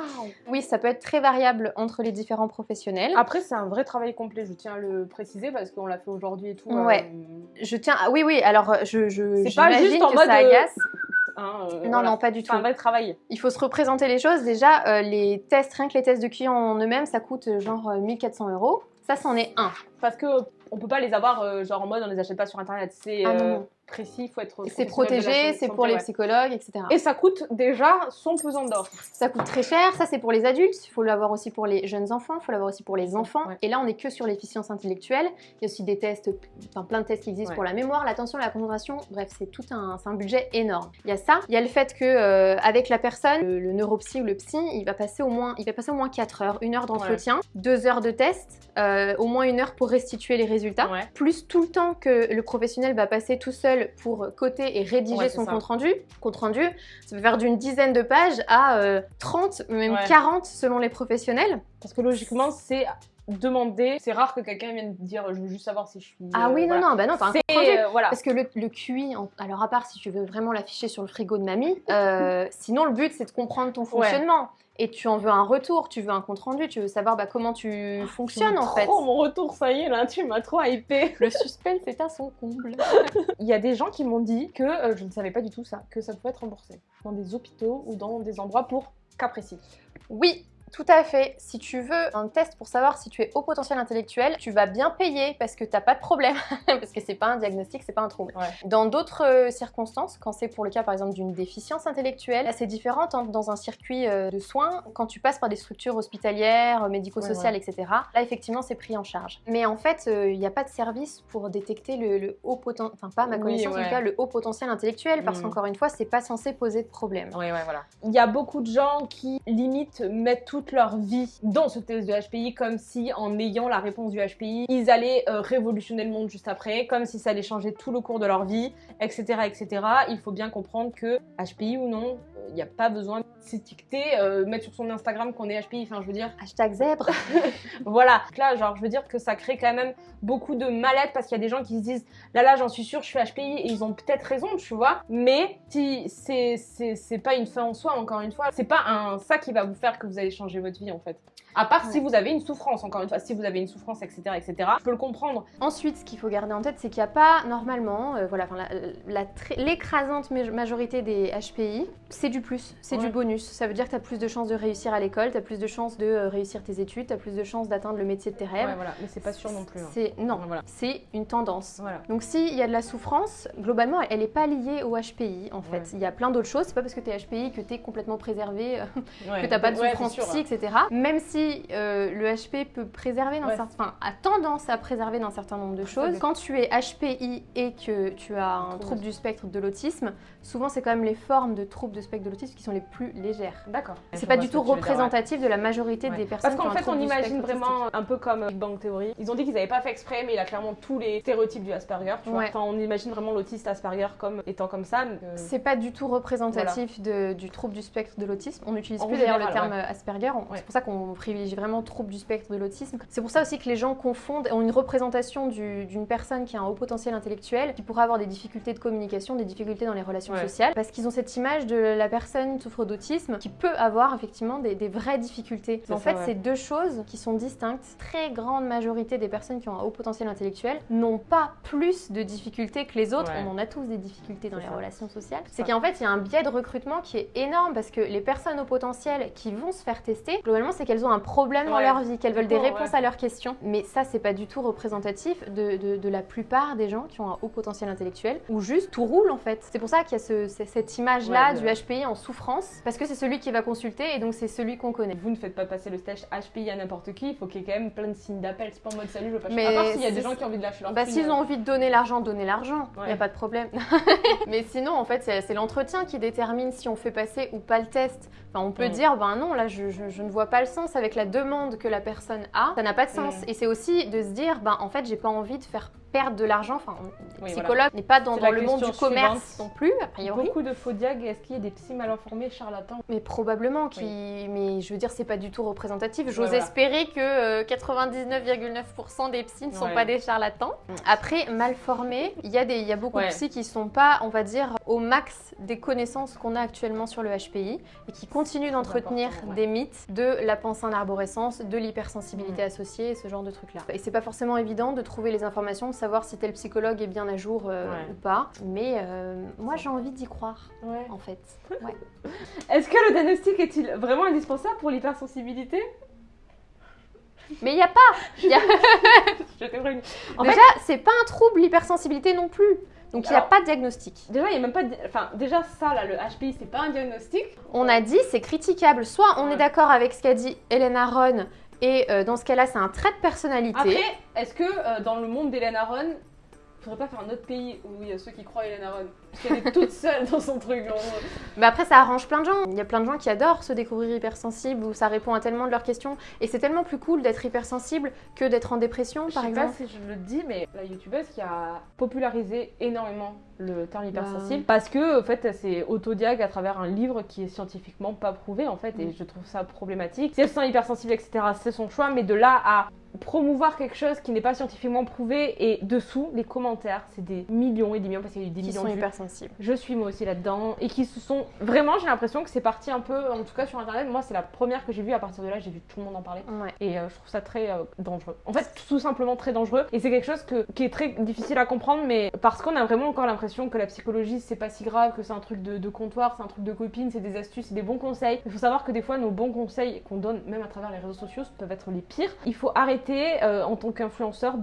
Oui, ça peut être très variable entre les différents professionnels. Après, c'est un vrai travail complet, je tiens à le préciser parce qu'on l'a fait aujourd'hui et tout. Ouais. euh, Je tiens. ah oui, oui. Alors, je, je C'est pas juste en que mode, ça euh, agace. hein, euh, Non, voilà. non, pas du C'est tout. un vrai travail. Il faut se représenter les choses. Déjà, euh, les tests, rien que les tests de clients en eux-mêmes, ça coûte euh, genre euh, 1400 euros. Ça, c'en est un. Parce que on peut pas les avoir euh, genre en mode on les achète pas sur internet. C'est Ah, euh. Précis, il faut être. C'est protégé, c'est pour les ouais. psychologues, etc. Et ça coûte déjà son pesant d'or. Ça coûte très cher, ça c'est pour les adultes, il faut l'avoir aussi pour les jeunes enfants, il faut l'avoir aussi pour les enfants. Ouais. Et là on est que sur l'efficience intellectuelle. Il y a aussi des tests, enfin plein de tests qui existent Ouais. pour la mémoire, l'attention, la concentration. Bref, c'est tout un, un budget énorme. Il y a ça, il y a le fait que euh, avec la personne, le, le neuropsy ou le psy, il va passer au moins, il va passer au moins 4 heures, une heure d'entretien, deux heures de test, euh, au moins une heure pour restituer les résultats plus tout le temps que le professionnel va passer tout seul pour coter et rédiger Ouais, son ça. compte rendu. Compte rendu, ça peut faire d'une dizaine de pages à euh, 30, même Ouais. 40 selon les professionnels. Parce que logiquement, c'est demander. C'est rare que quelqu'un vienne dire je veux juste savoir si je suis. Ah euh, oui, non, voilà. non, bah non, t'as un euh, voilà. Parce que le, le QI, en- alors à part si tu veux vraiment l'afficher sur le frigo de mamie, euh, sinon le but c'est de comprendre ton fonctionnement. Et tu en veux un retour, tu veux un compte rendu, tu veux savoir bah, comment tu fonctionnes en fait. Oh mon retour, ça y est là, tu m'as trop hypé. Le suspense est à son comble. Il y a des gens qui m'ont dit que euh, je ne savais pas du tout ça, que ça pouvait être remboursé dans des hôpitaux ou dans des endroits pour cas précis. Oui, tout à fait. Si tu veux un test pour savoir si tu es haut potentiel intellectuel, tu vas bien payer parce que t'as pas de problème, parce que c'est pas un diagnostic, c'est pas un trouble. Ouais. Dans d'autres euh, circonstances, quand c'est pour le cas par exemple d'une déficience intellectuelle, c'est différent hein, dans un circuit euh, de soins, quand tu passes par des structures hospitalières, euh, médico-sociales, etc. Là effectivement c'est pris en charge. Mais en fait, euh, il n'y a pas de service pour détecter le, le haut potentiel, enfin pas à ma Oui, connaissance en tout cas, le haut potentiel intellectuel, parce Mm. qu'encore une fois, c'est pas censé poser de problème. Oui, ouais, voilà. Il y a beaucoup de gens qui, limite, mettent leur vie dans ce test de HPI comme si, en ayant la réponse du HPI, ils allaient euh, révolutionner le monde juste après, comme si ça allait changer tout le cours de leur vie, etc. etc. Il faut bien comprendre que, HPI ou non, il n'y a pas besoin de s'étiqueter, euh, mettre sur son Instagram qu'on est HPI, enfin, je veux dire, Hashtag zèbre. voilà. Là, genre, je veux dire que ça crée quand même beaucoup de mal-être parce qu'il y a des gens qui se disent là, là, j'en suis sûre, je suis HPI et ils ont peut-être raison, tu vois. Mais si c'est c'est c'est pas une fin en soi, encore une fois, c'est pas un ça qui va vous faire que vous allez changer votre vie en fait. À part si vous avez une souffrance, encore une fois, si vous avez une souffrance, etc., etc. Je peux le comprendre. Ensuite, ce qu'il faut garder en tête, c'est qu'il n'y a pas normalement, euh, voilà, enfin, la- la tr- l'écrasante ma- majorité des HPI, c'est du plus, c'est du bonus. Ça veut dire que tu as plus de chances de réussir à l'école, tu as plus de chances de euh, réussir tes études, tu as plus de chances d'atteindre le métier de tes rêves. Ouais, voilà. Mais c'est pas sûr non plus. hein. C'est non, Voilà. c'est une tendance. Voilà. Donc s'il y a de la souffrance, globalement, elle n'est pas liée au HPI en fait. Il y a plein d'autres choses. C'est pas parce que tu es HPI que tu es complètement préservé, euh, que tu n'as pas de souffrance psy, etc. Même si euh, le HP peut préserver, dans Ouais. certains, enfin, a tendance à préserver d'un certain nombre de choses. dépend. Quand tu es HPI et que tu as un Trouble. trouble du spectre de l'autisme, souvent c'est quand même les formes de troubles de spectre de l'autisme qui sont les plus légères. D'accord. C'est pas du tout dire, ouais. représentatif de la majorité Ouais. des personnes Parce qu'en un fait, on imagine vraiment autistique. un peu comme Big Bang Theory. Ils ont dit qu'ils n'avaient pas fait exprès, mais il a clairement tous les stéréotypes du Asperger. Tu vois. Ouais. Enfin, on imagine vraiment l'autiste Asperger comme étant comme ça. euh, C'est pas du tout représentatif de- du trouble du spectre de l'autisme. On n'utilise plus d'ailleurs le terme Asperger. C'est pour ça qu'on privilégie vraiment trouble du spectre de l'autisme. C'est pour ça aussi que les gens confondent, ont une représentation du- d'une personne qui a un haut potentiel intellectuel, qui pourrait avoir des difficultés de communication, des difficultés dans les relations Ouais. sociales, parce qu'ils ont cette image de la personne souffre d'autisme qui peut avoir effectivement des, des vraies difficultés. En fait, c'est deux choses qui sont distinctes. Très grande majorité des personnes qui ont un haut potentiel intellectuel n'ont pas plus de difficultés que les autres. Ouais. On en a tous des difficultés dans les ça. relations sociales. C'est qu'en fait, il y a un biais de recrutement qui est énorme parce que les personnes au potentiel qui vont se faire tester, globalement, c'est qu'elles ont un problème dans Ouais. leur vie, qu'elles veulent des Bon, réponses ouais. à leurs questions. Mais ça, c'est pas du tout représentatif de, de- de la plupart des gens qui ont un haut potentiel intellectuel ou juste tout roule en fait. C'est pour ça qu'il y a ce- ce- cette image-là Ouais, du HPI en souffrance parce que c'est celui qui va consulter et donc c'est celui qu'on connaît. Vous ne faites pas passer le stage HPI à n'importe qui, il faut qu'il y ait quand même plein de signes d'appel. C'est pas en mode salut, je veux pas Mais À part s'il y a des gens qui ont envie de lâcher leur Bah, s'ils euh, ont envie de donner l'argent, donner l'argent, il n'y a pas de problème. Mais sinon, en fait, c'est l'entretien qui détermine si on fait passer ou pas le test. Enfin, on peut dire, ben non, là, je, je- je ne vois pas le sens avec la demande que la personne a. Ça n'a pas de sens. Mm. Et c'est aussi de se dire, ben en fait, j'ai pas envie de faire perdre de l'argent. Enfin, Oui, psychologue voilà. n'est pas dans, le monde du commerce suivante. non plus, a priori. Beaucoup de faux diag, est-ce qu'il y a des psys mal informés, charlatans? Mais probablement, qui... mais je veux dire, c'est pas du tout représentatif. J'ose voilà. espérer que euh, 99,9% des psys ne sont Ouais. pas des charlatans. Après, mal formés, il y, a des- il y a beaucoup Ouais. de psys qui sont pas, on va dire, au max des connaissances qu'on a actuellement sur le HPI et qui continuent d'entretenir ouais. des mythes de la pensée en arborescence, de l'hypersensibilité Mm. associée, ce genre de trucs-là. Et c'est pas forcément évident de trouver les informations, de savoir si tel psychologue est bien à jour euh, Ouais. ou pas. Mais euh, moi, j'ai envie d'y croire, Ouais. en fait. Ouais. Est-ce que le diagnostic est-il vraiment indispensable pour l'hypersensibilité? Mais il y a pas Je t'ai prévenu. En Déjà, fait, c'est pas un trouble l'hypersensibilité non plus. Donc il n'y a pas de diagnostic. déjà, il y a même pas de... Enfin, déjà, ça, là, le HPI, c'est pas un diagnostic. On a dit c'est critiquable. Soit on est d'accord avec ce qu'a dit Hélène Aron et euh, dans ce cas-là c'est un trait de personnalité. Après, est-ce que euh, dans le monde d'Hélène Aron, faudrait pas faire un autre pays où il y a ceux qui croient à Hélène Aron Parce qu'elle est toute seule dans son truc. en. Mais après ça arrange plein de gens. Il y a plein de gens qui adorent se découvrir hypersensibles où ça répond à tellement de leurs questions. Et c'est tellement plus cool d'être hypersensible que d'être en dépression Je par sais exemple. pas si je le dis, mais la youtubeuse qui a popularisé énormément le terme hypersensible Bah. parce que en fait elle s'est autodiag à travers un livre qui est scientifiquement pas prouvé en fait et je trouve ça problématique. Si elle se sent hypersensible etc c'est son choix mais de là à promouvoir quelque chose qui n'est pas scientifiquement prouvé et dessous les commentaires c'est des millions et des millions parce qu'il y a eu des Qui millions sont de vues. hypersensibles. Je suis moi aussi là-dedans et qui se sont vraiment j'ai l'impression que c'est parti un peu en tout cas sur internet moi c'est la première que j'ai vue à partir de là j'ai vu tout le monde en parler Ouais. et euh, je trouve ça très euh, dangereux. En fait, tout simplement très dangereux. Et c'est quelque chose que, qui est très difficile à comprendre, mais parce qu'on a vraiment encore l'impression que la psychologie, c'est pas si grave, que c'est un truc de, de comptoir, c'est un truc de copine, c'est des astuces, c'est des bons conseils. Il faut savoir que des fois, nos bons conseils qu'on donne, même à travers les réseaux sociaux, peuvent être les pires. Il faut arrêter, euh, en tant qu'influenceur,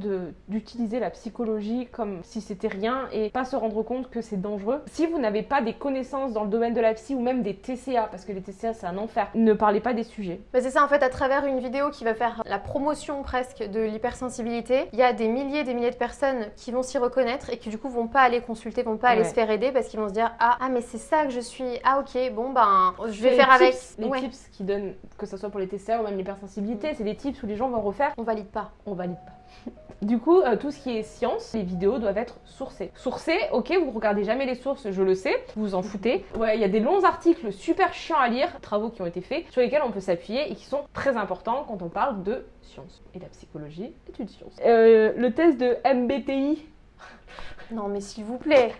d'utiliser la psychologie comme si c'était rien et pas se rendre compte que c'est dangereux. Si vous n'avez pas des connaissances dans le domaine de la psy ou même des TCA, parce que les TCA, c'est un enfer, ne parlez pas des sujets. Bah, c'est ça en fait à travers une vidéo qui va faire la promotion presque de l'hypersensibilité, il y a des milliers et des milliers de personnes qui vont s'y reconnaître et qui du coup vont pas aller consulter, vont pas aller se faire aider parce qu'ils vont se dire ah, ah mais c'est ça que je suis, ah ok bon ben je vais faire avec. Les Ouais. tips qui donnent, que ce soit pour les TCA ou même l'hypersensibilité, c'est des tips où les gens vont refaire, On valide pas. on valide pas. Du coup, euh, tout ce qui est science, les vidéos doivent être sourcées. Sourcées, ok, vous regardez jamais les sources, je le sais, vous vous en foutez. Ouais, il y a des longs articles super chiants à lire, travaux qui ont été faits, sur lesquels on peut s'appuyer et qui sont très importants quand on parle de science. Et la psychologie est une science. Euh, le test de MBTI, Non mais s'il vous plaît.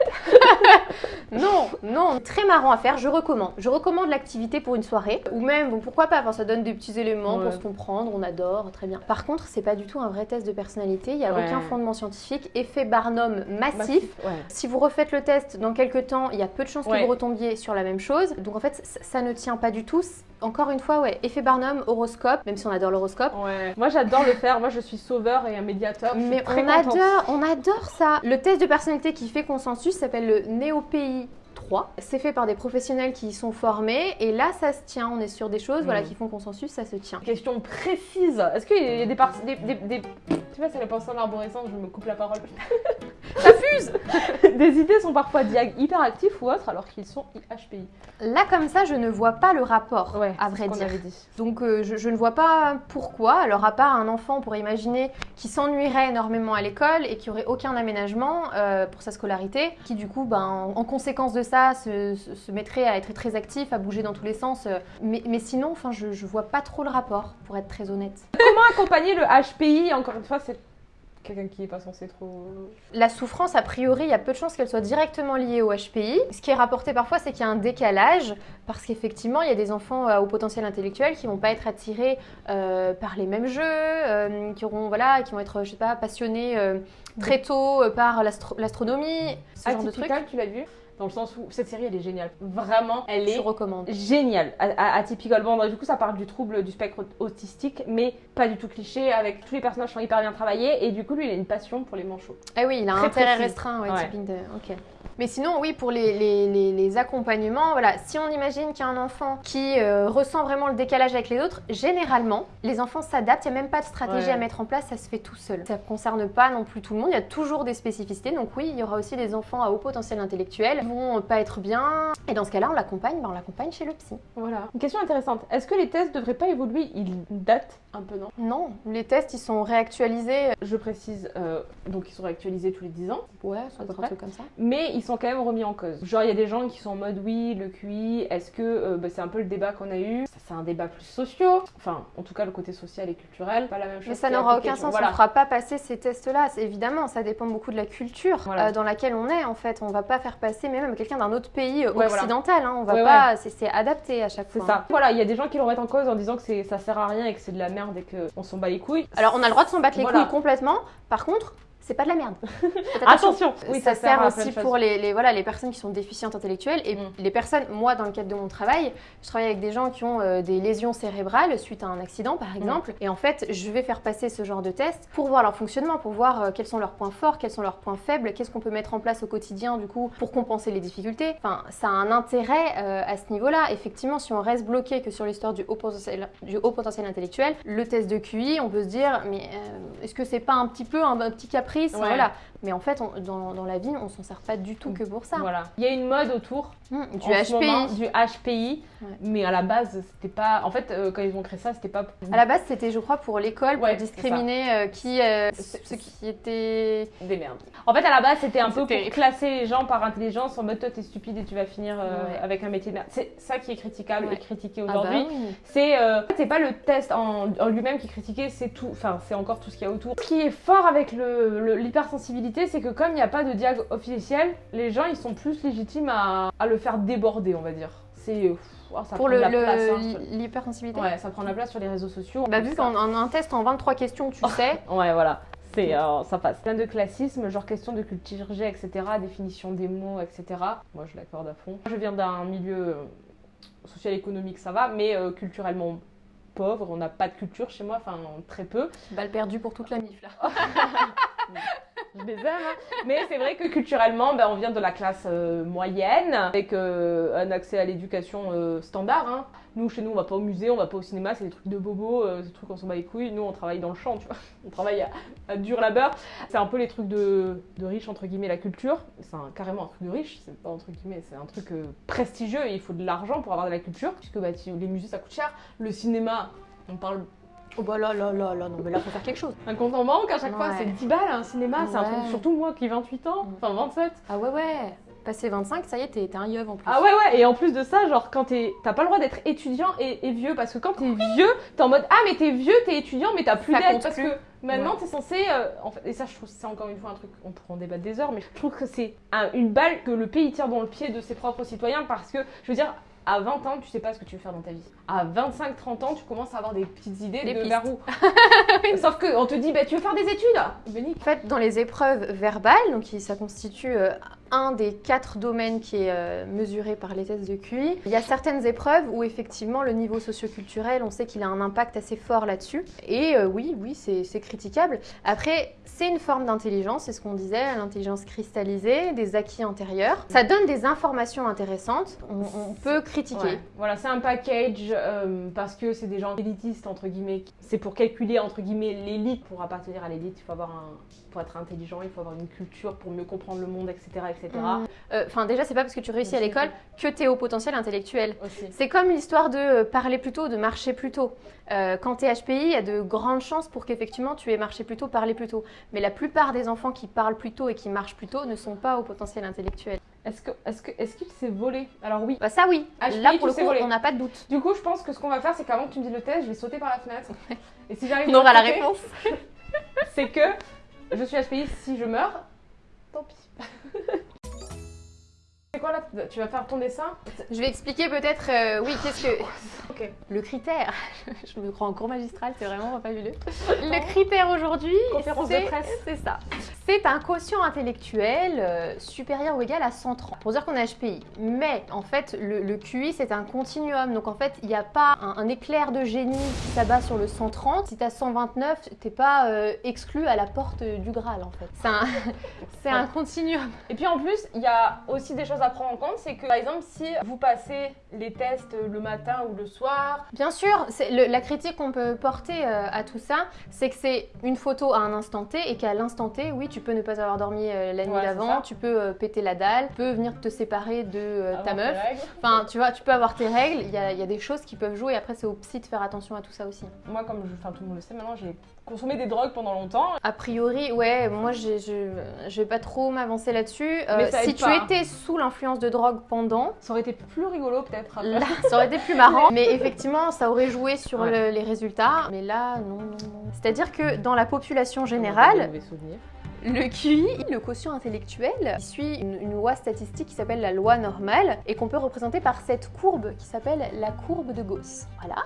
non, non, très marrant à faire, je recommande. Je recommande l'activité pour une soirée ou même bon, pourquoi pas, enfin, ça donne des petits éléments Ouais. pour se comprendre, on adore, très bien. Par contre, c'est pas du tout un vrai test de personnalité, il y a Ouais. aucun fondement scientifique, effet Barnum massif. massif, ouais. Si vous refaites le test dans quelques temps, il y a peu de chances que vous retombiez sur la même chose. Donc en fait, ça ne tient pas du tout. Encore une fois, ouais, effet Barnum, horoscope, même si on adore l'horoscope. Ouais. Moi j'adore le faire, moi je suis sauveur et un médiateur. Mais on contente. adore, on adore ça. Le test de personnalité qui fait consensus s'appelle le NeoPI 3. C'est fait par des professionnels qui y sont formés et là ça se tient. On est sur des choses voilà, Mm. qui font consensus, ça se tient. Question précise. Est-ce qu'il y a des parties. Des, des, des- Tu vois, c'est les pensées en arborescence, je me coupe la parole. Ça fuse des idées sont parfois diag hyperactifs ou autres alors qu'ils sont IHPI. Là comme ça, je ne vois pas le rapport, Ouais, à vrai dire. avait dit. Donc euh, je, je ne vois pas pourquoi. Alors à part un enfant, on pourrait imaginer qui s'ennuierait énormément à l'école et qui aurait aucun aménagement euh, pour sa scolarité, qui du coup, ben, en, en conséquence de ça, se, se- se mettrait à être très actif, à bouger dans tous les sens. euh. Mais, mais sinon, enfin, je, je vois pas trop le rapport, pour être très honnête. Comment accompagner le HPI Encore une fois, c'est quelqu'un qui est pas censé trop. La souffrance, a priori, il y a peu de chances qu'elle soit directement liée au HPI. Ce qui est rapporté parfois, c'est qu'il y a un décalage, parce qu'effectivement, il y a des enfants euh, au potentiel intellectuel qui vont pas être attirés euh, par les mêmes jeux, euh, qui, auront, voilà, qui vont être, je sais pas, passionnés très tôt par l'astro- l'astronomie, ce genre de trucs. Atypical, tu l'as vu? Dans le sens où cette série elle est géniale. Vraiment, elle Je est recommande. géniale. Atypical. Bon, du coup, ça parle du trouble du spectre autistique, mais pas du tout cliché, avec tous les personnages sont hyper bien travaillés, et du coup, lui, il a une passion pour les manchots. Ah oui, il a un intérêt précis. restreint, ouais, Ouais. typing de... Ok. Mais sinon, oui, pour les, les, les, les accompagnements, voilà, si on imagine qu'il y a un enfant qui euh, ressent vraiment le décalage avec les autres, généralement, les enfants s'adaptent, il n'y a même pas de stratégie Ouais. à mettre en place, ça se fait tout seul. Ça ne concerne pas non plus tout le monde, il y a toujours des spécificités, donc oui, il y aura aussi des enfants à haut potentiel intellectuel qui vont pas être bien, et dans ce cas-là, on l'accompagne, ben, on l'accompagne chez le psy. Voilà. Une question intéressante. Est-ce que les tests devraient pas évoluer? Ils datent? Un peu, non Non, les tests, ils sont réactualisés, Je précise, euh, donc ils sont réactualisés tous les 10 ans, ouais, près. un truc comme ça. mais ils sont quand même remis en cause. Genre, il y a des gens qui sont en mode oui, le QI, est-ce que euh, bah, c'est un peu le débat qu'on a eu? C'est un débat plus socio, enfin, en tout cas, le côté social et culturel, pas la même chose. Mais ça n'aura aucun sens, Voilà. on ne fera pas passer ces tests-là. Évidemment, ça dépend beaucoup de la culture Voilà. euh, dans laquelle on est en fait. On va pas faire passer même quelqu'un d'un autre pays euh, Ouais, voilà. occidental. hein. On va Ouais, pas, c'est- c'est adapté à chaque C'est fois. ça. Voilà, il y a des gens qui le remettent en cause en disant que ça sert à rien et que c'est de la merde et qu'on s'en bat les couilles. Alors on a le droit de s'en battre les couilles complètement. Par contre, c'est pas de la merde. Attention. Attention Oui, ça, sert aussi pour les, les- voilà, les personnes qui sont déficientes intellectuelles et Mm. les personnes, moi dans le cadre de mon travail, je travaille avec des gens qui ont euh, des lésions cérébrales suite à un accident Mm. par exemple et en fait je vais faire passer ce genre de tests pour voir leur fonctionnement, pour voir euh, quels sont leurs points forts, quels sont leurs points faibles, qu'est-ce qu'on peut mettre en place au quotidien du coup pour compenser les difficultés. Enfin ça a un intérêt euh, à ce niveau-là. Effectivement si on reste bloqué que sur l'histoire du haut potentiel, du haut potentiel intellectuel, le test de QI on peut se dire mais est-ce que c'est pas un petit peu un, un petit caprice Ouais. voilà. Mais en fait, on- dans, dans la vie, on s'en sert pas du tout que pour ça. Voilà. Il y a une mode autour Hum, du HPI. moment, du HPI, Ouais. mais à la base, c'était pas. En fait, euh, quand ils ont créé ça, c'était pas. À la base, c'était, je crois, pour l'école, pour discriminer euh, qui, euh, ceux qui étaient. Des merdes. En fait, à la base, c'était un peu pour classer les gens par intelligence en mode toi, t'es stupide et tu vas finir euh, Ouais. avec un métier de merde. C'est ça qui est critiquable et critiqué Ah aujourd'hui. bah oui. C'est c'est pas le test en, en lui-même qui est critiqué, c'est tout. Enfin, c'est encore tout ce qu'il y a autour. Ce qui est fort avec le- l'hypersensibilité, c'est que comme il n'y a pas de diag officiel, les gens ils sont plus légitimes à, à le faire déborder, on va dire. C'est. euh, oh, ça Pour prend le, hein, sur- l'hypersensibilité. Ouais, ça prend la place sur les réseaux sociaux. Bah, vu qu'en en un test en 23 questions, tu sais. Ouais, voilà. C'est, euh, ça passe. Plein de classismes, genre question de culture G, etc., définition des mots, etc. Moi, je l'accorde à fond. Je viens d'un milieu euh, social-économique, ça va, mais euh, culturellement pauvre. On n'a pas de culture chez moi, enfin, très peu. Balle perdue pour toute la mif là. Je les hein. Mais c'est vrai que culturellement, ben, on vient de la classe euh, moyenne, avec euh, un accès à l'éducation euh, standard. hein. Nous, chez nous, on va pas au musée, on va pas au cinéma, c'est des trucs de bobos, euh, des trucs on s'en bat les couilles. Nous, on travaille dans le champ, tu vois. On travaille à, dur labeur. C'est un peu les trucs de, de riches, entre guillemets, la culture. C'est carrément un truc de riche, c'est pas entre guillemets, c'est un truc prestigieux il faut de l'argent pour avoir de la culture. Puisque bah, les musées, ça coûte cher. Le cinéma, on parle Oh bah là là là là, non mais là faut faire quelque chose. un compte en banque à chaque fois, c'est 10 balles un cinéma, c'est un truc, surtout moi qui ai 28 ans, Mm. enfin 27. Ah ouais ouais. Passé 25, ça y est, t'es un yeuve en plus. Ah ouais ouais, et en plus de ça, genre quand t'es, t'as pas le droit d'être étudiant et, et vieux, parce que quand t'es vieux, t'es en mode ah mais t'es vieux, t'es étudiant, mais t'as plus d'aide, parce plus. que maintenant Ouais. t'es censé, euh, en fait, et ça je trouve c'est encore une fois un truc, on pourra en débattre des heures, mais je trouve que c'est un- une balle que le pays tire dans le pied de ses propres citoyens, parce que je veux dire. À 20 ans, tu sais pas ce que tu veux faire dans ta vie. À 25-30 ans, tu commences à avoir des petites idées Des de pistes. vers où. Sauf que on te dit, bah, tu veux faire des études? En fait, dans les épreuves verbales, donc ça constitue euh, un des quatre domaines qui est euh, mesuré par les tests de QI, il y a certaines épreuves où effectivement le niveau socioculturel, on sait qu'il a un impact assez fort là-dessus. Et euh, oui, oui, c'est c'est critiquable. Après, c'est une forme d'intelligence, c'est ce qu'on disait, l'intelligence cristallisée, des acquis antérieurs. Ça donne des informations intéressantes. On, on peut critiquer. Ouais. Voilà, c'est un package euh, parce que c'est des gens élitistes entre guillemets. C'est pour calculer entre guillemets l'élite. Pour appartenir à l'élite, il faut avoir un, pour être intelligent, il faut avoir une culture pour mieux comprendre le monde, etc., etc. Mm. Euh, Enfin, déjà, c'est pas parce que tu réussis à l'école que tu es au potentiel intellectuel. C'est comme l'histoire de euh, parler plus tôt, de marcher plus tôt. Euh, quand tu es HPI, il y a de grandes chances pour qu'effectivement tu aies marché plus tôt, parlé plus tôt. Mais la plupart des enfants qui parlent plus tôt et qui marchent plus tôt ne sont pas au potentiel intellectuel. Est-ce que, est-ce que, est-ce qu'il s'est volé Alors oui. Bah ça oui, HPI, là pour le coup, voler. on n'a pas de doute. Du coup, je pense que ce qu'on va faire, c'est qu'avant que tu me dises le test, je vais sauter par la fenêtre. Et si j'arrive On aura la réponse. c'est que je suis HPI. Si je meurs, tant pis. c'est quoi là Tu vas faire ton dessin? Je vais expliquer peut-être, euh, oui, qu'est-ce que... Ok. Le critère, je me crois en cours magistral, c'est vraiment fabuleux. Le critère aujourd'hui, Conférence de c'est- presse. c'est ça. C'est un quotient intellectuel euh, supérieur ou égal à 130, pour dire qu'on est HPI. Mais en fait, le, QI, c'est un continuum. Donc en fait, il n'y a pas un, éclair de génie qui s'abat sur le 130. Si tu as 129, t'es pas euh, exclu à la porte du Graal, en fait. C'est un, un continuum. Et puis en plus, il y a aussi des choses à prendre en compte. C'est que, par exemple, si vous passez les tests le matin ou le soir... Bien sûr, le, la critique qu'on peut porter euh, à tout ça, c'est que c'est une photo à un instant T et qu'à l'instant T, oui, tu peux ne pas avoir dormi euh, la nuit d'avant, tu peux euh, péter la dalle, tu peux venir te séparer de ta meuf. Enfin, tu vois, tu peux avoir tes règles, il y a, y a, des choses qui peuvent jouer. Après, c'est au psy de faire attention à tout ça aussi. Moi, comme je, tout le monde le sait maintenant, j'ai consommé des drogues pendant longtemps. A priori, ouais, moi, je, je vais pas trop m'avancer là-dessus. si tu étais sous l'influence de drogue pendant... Ça aurait été plus rigolo peut-être. Là, ça aurait été plus marrant. mais effectivement, ça aurait joué sur les résultats. Mais là, non, non, non. C'est-à-dire que dans la population générale, le QI, le quotient intellectuel, suit une, loi statistique qui s'appelle la loi normale et qu'on peut représenter par cette courbe qui s'appelle la courbe de Gauss. Voilà.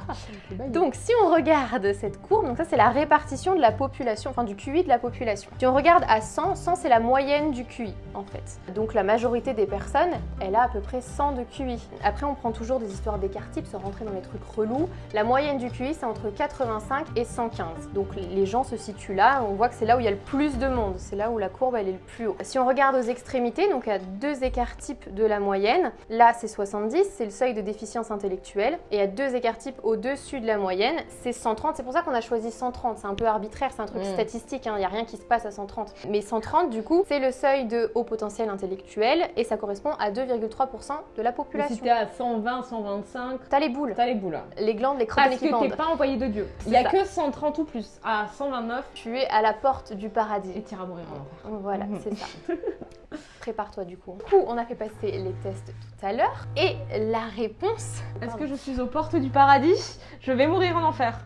Donc si on regarde cette courbe, donc ça c'est la répartition de la population, enfin du QI de la population. Si on regarde à 100, 100 c'est la moyenne du QI en fait. Donc la majorité des personnes, elle a à peu près 100 de QI. Après on prend toujours des histoires d'écart type sans rentrer dans les trucs relous. La moyenne du QI c'est entre 85 et 115. Donc les gens se situent là, on voit que c'est là où il y a le plus de monde c'est là où la courbe elle est le plus haut. Si on regarde aux extrémités, donc à deux écarts types de la moyenne, là c'est 70, c'est le seuil de déficience intellectuelle, et à deux écarts types au-dessus de la moyenne, c'est 130. C'est pour ça qu'on a choisi 130, c'est un peu arbitraire, c'est un truc mm. statistique, il hein. n'y a rien qui se passe à 130. Mais 130 du coup, c'est le seuil de haut potentiel intellectuel, et ça correspond à 2,3% de la population. si t'es à 120, 125... T'as les boules. T'as les boules. Les glandes, les crânes Parce que t'es pas envoyé de Dieu. Il y a que 130 ou plus. À 129... Tu es à la porte du paradis. Et mourir voilà, mhm. c'est ça. Prépare-toi du coup. Du coup, on a fait passer les tests tout à l'heure. Et la réponse... Est-ce que je suis aux portes du paradis? Je vais mourir en enfer.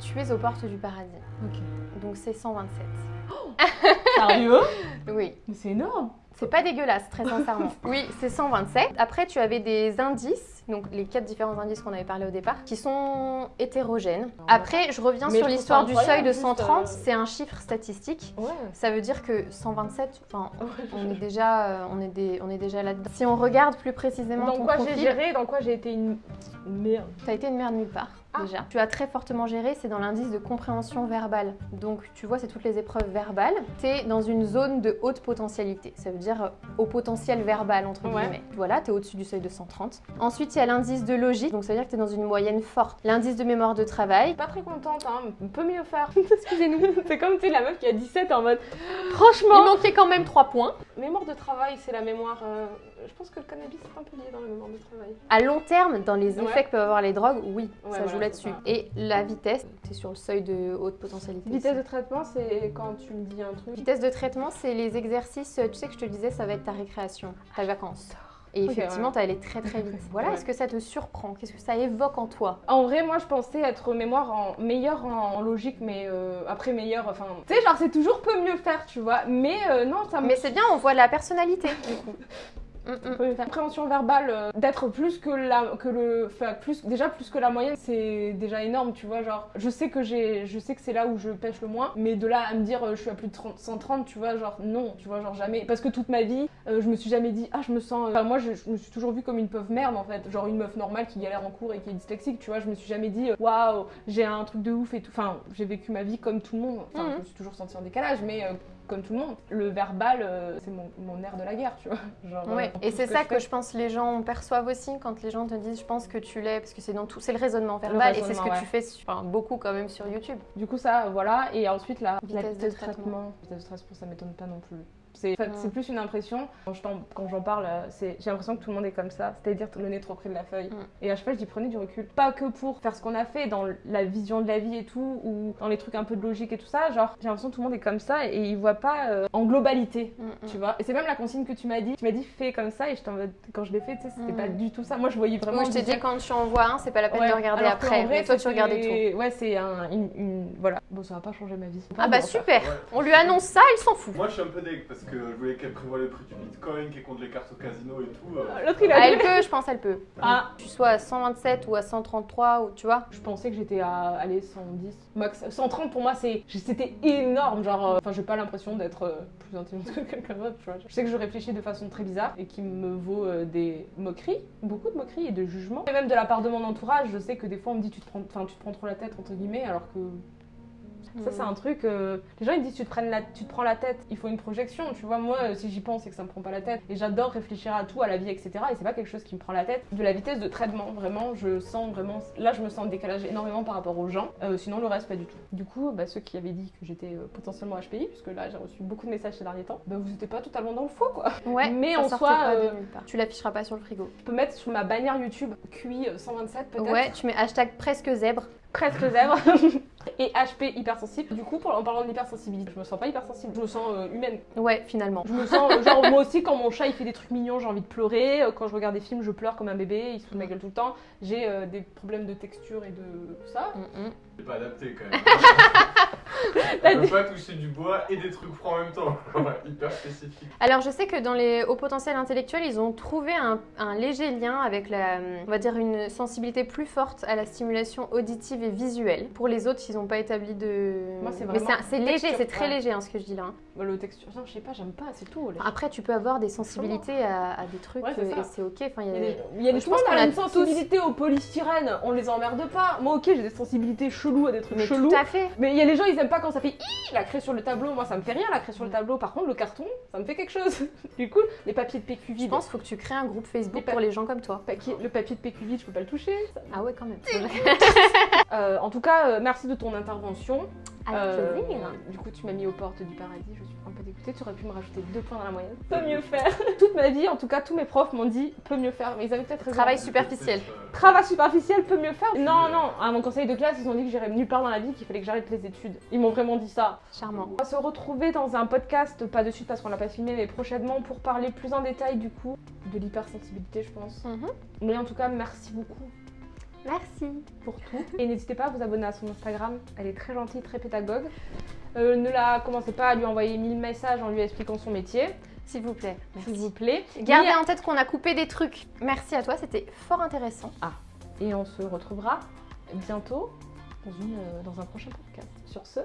Tu es aux portes du paradis. Ok. Donc c'est 127. Oh Sérieux? Oui. Mais c'est énorme c'est pas dégueulasse, très sincèrement. Oui, c'est 127. Après, tu avais des indices, donc les quatre différents indices qu'on avait parlé au départ, qui sont hétérogènes. Après, je reviens sur l'histoire du seuil de 130. Euh, c'est un chiffre statistique. Ouais. Ça veut dire que 127, enfin, on est déjà, euh, on est, on est déjà là-dedans. Si on regarde plus précisément dans quoi j'ai géré, dans quoi j'ai été une merde. T'as été une merde nulle part. Ah. déjà. Tu as très fortement géré, c'est dans l'indice de compréhension verbale. Donc tu vois, c'est toutes les épreuves verbales. Tu es dans une zone de haute potentialité. Ça veut dire euh, au potentiel verbal, entre guillemets. Voilà, tu es au-dessus du seuil de 130. Ensuite, il y a l'indice de logique, donc ça veut dire que tu es dans une moyenne forte. L'indice de mémoire de travail. Pas très contente, hein, on peut mieux faire. Excusez-nous. c'est comme, tu la meuf qui a 17 en mode... Franchement Il manquait quand même 3 points. Mémoire de travail, c'est la mémoire... Euh, je pense que le cannabis est un peu lié dans la mémoire de travail. À long terme, dans les effets que peuvent avoir les drogues, oui, ça joue là-dessus. Et la vitesse, c'est sur le seuil de haute potentialité. Vitesse de traitement, c'est quand tu me dis un truc Vitesse de traitement, c'est les exercices, tu sais que je te disais, ça va être ta récréation, ta vacances. Et effectivement, tu allé très très vite. Voilà, est-ce que ça te surprend? Qu'est-ce que ça évoque en toi? En vrai, moi, je pensais être mémoire en meilleure en, logique, mais euh, après meilleure, enfin, tu sais, genre c'est toujours peu mieux faire, tu vois. Mais euh, non, ça. Mais c'est bien, on voit la personnalité du coup. Mm, Compréhension verbale, euh, d'être plus que la, que le, plus, déjà plus que la moyenne, c'est déjà énorme, tu vois. Genre, je sais que j'ai, je sais que c'est là où je pêche le moins, mais de là à me dire euh, je suis à plus de 130, tu vois, genre non, tu vois, genre jamais. Parce que toute ma vie, euh, je me suis jamais dit ah je me sens, enfin moi je, me suis toujours vue comme une pauvre merde en fait, genre une meuf normale qui galère en cours et qui est dyslexique, tu vois. Je me suis jamais dit waouh j'ai un truc de ouf et tout. Enfin j'ai vécu ma vie comme tout le monde. Enfin je me suis toujours sentie en décalage, mais comme tout le monde. Le verbal, euh, c'est mon, mon, nerf de la guerre, tu vois. Genre, ouais. Euh, et c'est ça que, je pense les gens perçoivent aussi quand les gens te disent je pense que tu l'es, parce que c'est dans tout, c'est le raisonnement verbal et c'est ce que tu fais beaucoup quand même sur YouTube. Du coup ça, voilà. Et ensuite la vitesse, de, traitement. Vitesse de traitement, ça m'étonne pas non plus. C'est plus une impression. Quand j'en parle, j'ai l'impression que tout le monde est comme ça, c'est-à-dire le nez trop près de la feuille. Et à chaque fois, je dis prenez du recul. Pas que pour faire ce qu'on a fait dans la vision de la vie et tout, ou dans les trucs un peu de logique et tout ça. Genre, j'ai l'impression que tout le monde est comme ça et il voit pas euh, en globalité, tu vois. Et c'est même la consigne que tu m'as dit. Tu m'as dit fais comme ça et je quand je l'ai fait, tu sais, c'était pas du tout ça. Moi, je voyais vraiment. Moi, je t'ai dit quand tu en vois un, c'est pas la peine de regarder après. mais toi, tu regardais tout. Ouais, c'est une, Voilà. Bon, ça va pas changer ma vie. Ah bah super On lui annonce ça, il s'en fout. Moi, je suis un peu dégueu parce parce que je voulais qu'elle prévoie le prix du bitcoin, qu'elle compte les cartes au casino et tout. euh. L'autre, il a Ah, dit- elle peut, je pense, elle peut. Ah, Tu sois à 127 ou à 133 ou tu vois. je pensais que j'étais à aller 110 max 130 pour moi c'est c'était énorme genre euh, enfin j'ai pas l'impression d'être euh, plus intelligente que quelqu'un d'autre tu vois je sais que je réfléchis de façon très bizarre et qui me vaut euh, des moqueries beaucoup de moqueries et de jugements et même de la part de mon entourage je sais que des fois on me dit tu te prends enfin tu te prends trop la tête entre guillemets alors que ça c'est un truc euh, les gens ils disent tu te, prennes la, tu te prends la tête il faut une projection tu vois moi si j'y pense c'est que ça me prend pas la tête et j'adore réfléchir à tout à la vie etc et c'est pas quelque chose qui me prend la tête de la vitesse de traitement vraiment je sens vraiment là je me sens en décalage énormément par rapport aux gens Euh, sinon le reste pas du tout du coup bah, ceux qui avaient dit que j'étais euh, potentiellement HPI puisque là j'ai reçu beaucoup de messages ces derniers temps bah vous étiez pas totalement dans le faux quoi Ouais, Mais en soi. Tu l'afficheras pas sur le frigo. je peux mettre sur ma bannière YouTube QI 127 peut-être Ouais, tu mets hashtag presque zèbre. Presque zèbre et HP hypersensible. Du coup, pour- en parlant de l'hypersensibilité, je me sens pas hypersensible, je me sens euh, humaine. Ouais, finalement. Je me sens, euh, genre, moi aussi, quand mon chat il fait des trucs mignons, j'ai envie de pleurer. Euh, Quand je regarde des films, je pleure comme un bébé, il se fout de ma gueule tout le temps. J'ai euh, des problèmes de texture et de tout ça. Mm, mm. C'est pas adapté quand même. On peut pas toucher du bois et des trucs froids en même temps. Hyper spécifique. Alors je sais que dans les hauts potentiels intellectuels, ils ont trouvé un, un léger lien avec la, on va dire une sensibilité plus forte à la stimulation auditive et visuelle. Pour les autres, ils n'ont pas établi de. Moi, c'est Mais vraiment c'est- c'est léger, texture, c'est très ouais. léger hein, ce que je dis là. hein. Bah, Le texture, non, je sais pas, j'aime pas, c'est tout. là. Après, tu peux avoir des sensibilités à, à des trucs Ouais, euh, et c'est ok. Enfin, il y Il a y a des- il y a des monde qu'on a une tous- sensibilité au polystyrène, on les emmerde pas. Moi, ok, j'ai des sensibilités cheloues à des trucs Mais chelous. tout à fait. Mais il y a les gens, ils aiment pas quand ça fait la craie sur le tableau. Moi, ça me fait rien la craie sur le tableau. Par contre, le carton, ça me fait quelque chose. du coup, les papiers de PQ Je vide. pense qu'il faut que tu crées un groupe Facebook Les pour les gens comme toi. papier- le papier de PQ vide, je peux pas le toucher. ça- Ah ouais, quand même. Euh, en tout cas, euh, merci de ton intervention. Avec Euh, plaisir. du coup, tu m'as mis aux portes du paradis. Je suis un peu dégoûtée. Tu aurais pu me rajouter deux points dans la moyenne. Peut mieux faire. Toute ma vie, en tout cas, tous mes profs m'ont dit peut mieux faire. Mais ils avaient peut-être raison. Travail superficiel. Euh, Travail superficiel peut mieux faire Non, non, à mon conseil de classe, ils ont dit que j'irais nulle part dans la vie, qu'il fallait que j'arrête les études. Ils m'ont vraiment dit ça. Charmant. On va se retrouver dans un podcast, pas de suite parce qu'on l'a pas filmé, mais prochainement pour parler plus en détail du coup de l'hypersensibilité, je pense. Mhm. Mais en tout cas, merci beaucoup Merci. pour tout. Et n'hésitez pas à vous abonner à son Instagram, elle est très gentille, très pédagogue. Euh, ne la commencez pas à lui envoyer mille messages en lui expliquant son métier, S'il vous plaît. s'il vous plaît. Gardez en tête qu'on a coupé des trucs. Merci à toi, c'était fort intéressant. Et on se retrouvera bientôt dans, une, euh, dans un prochain podcast. Sur ce,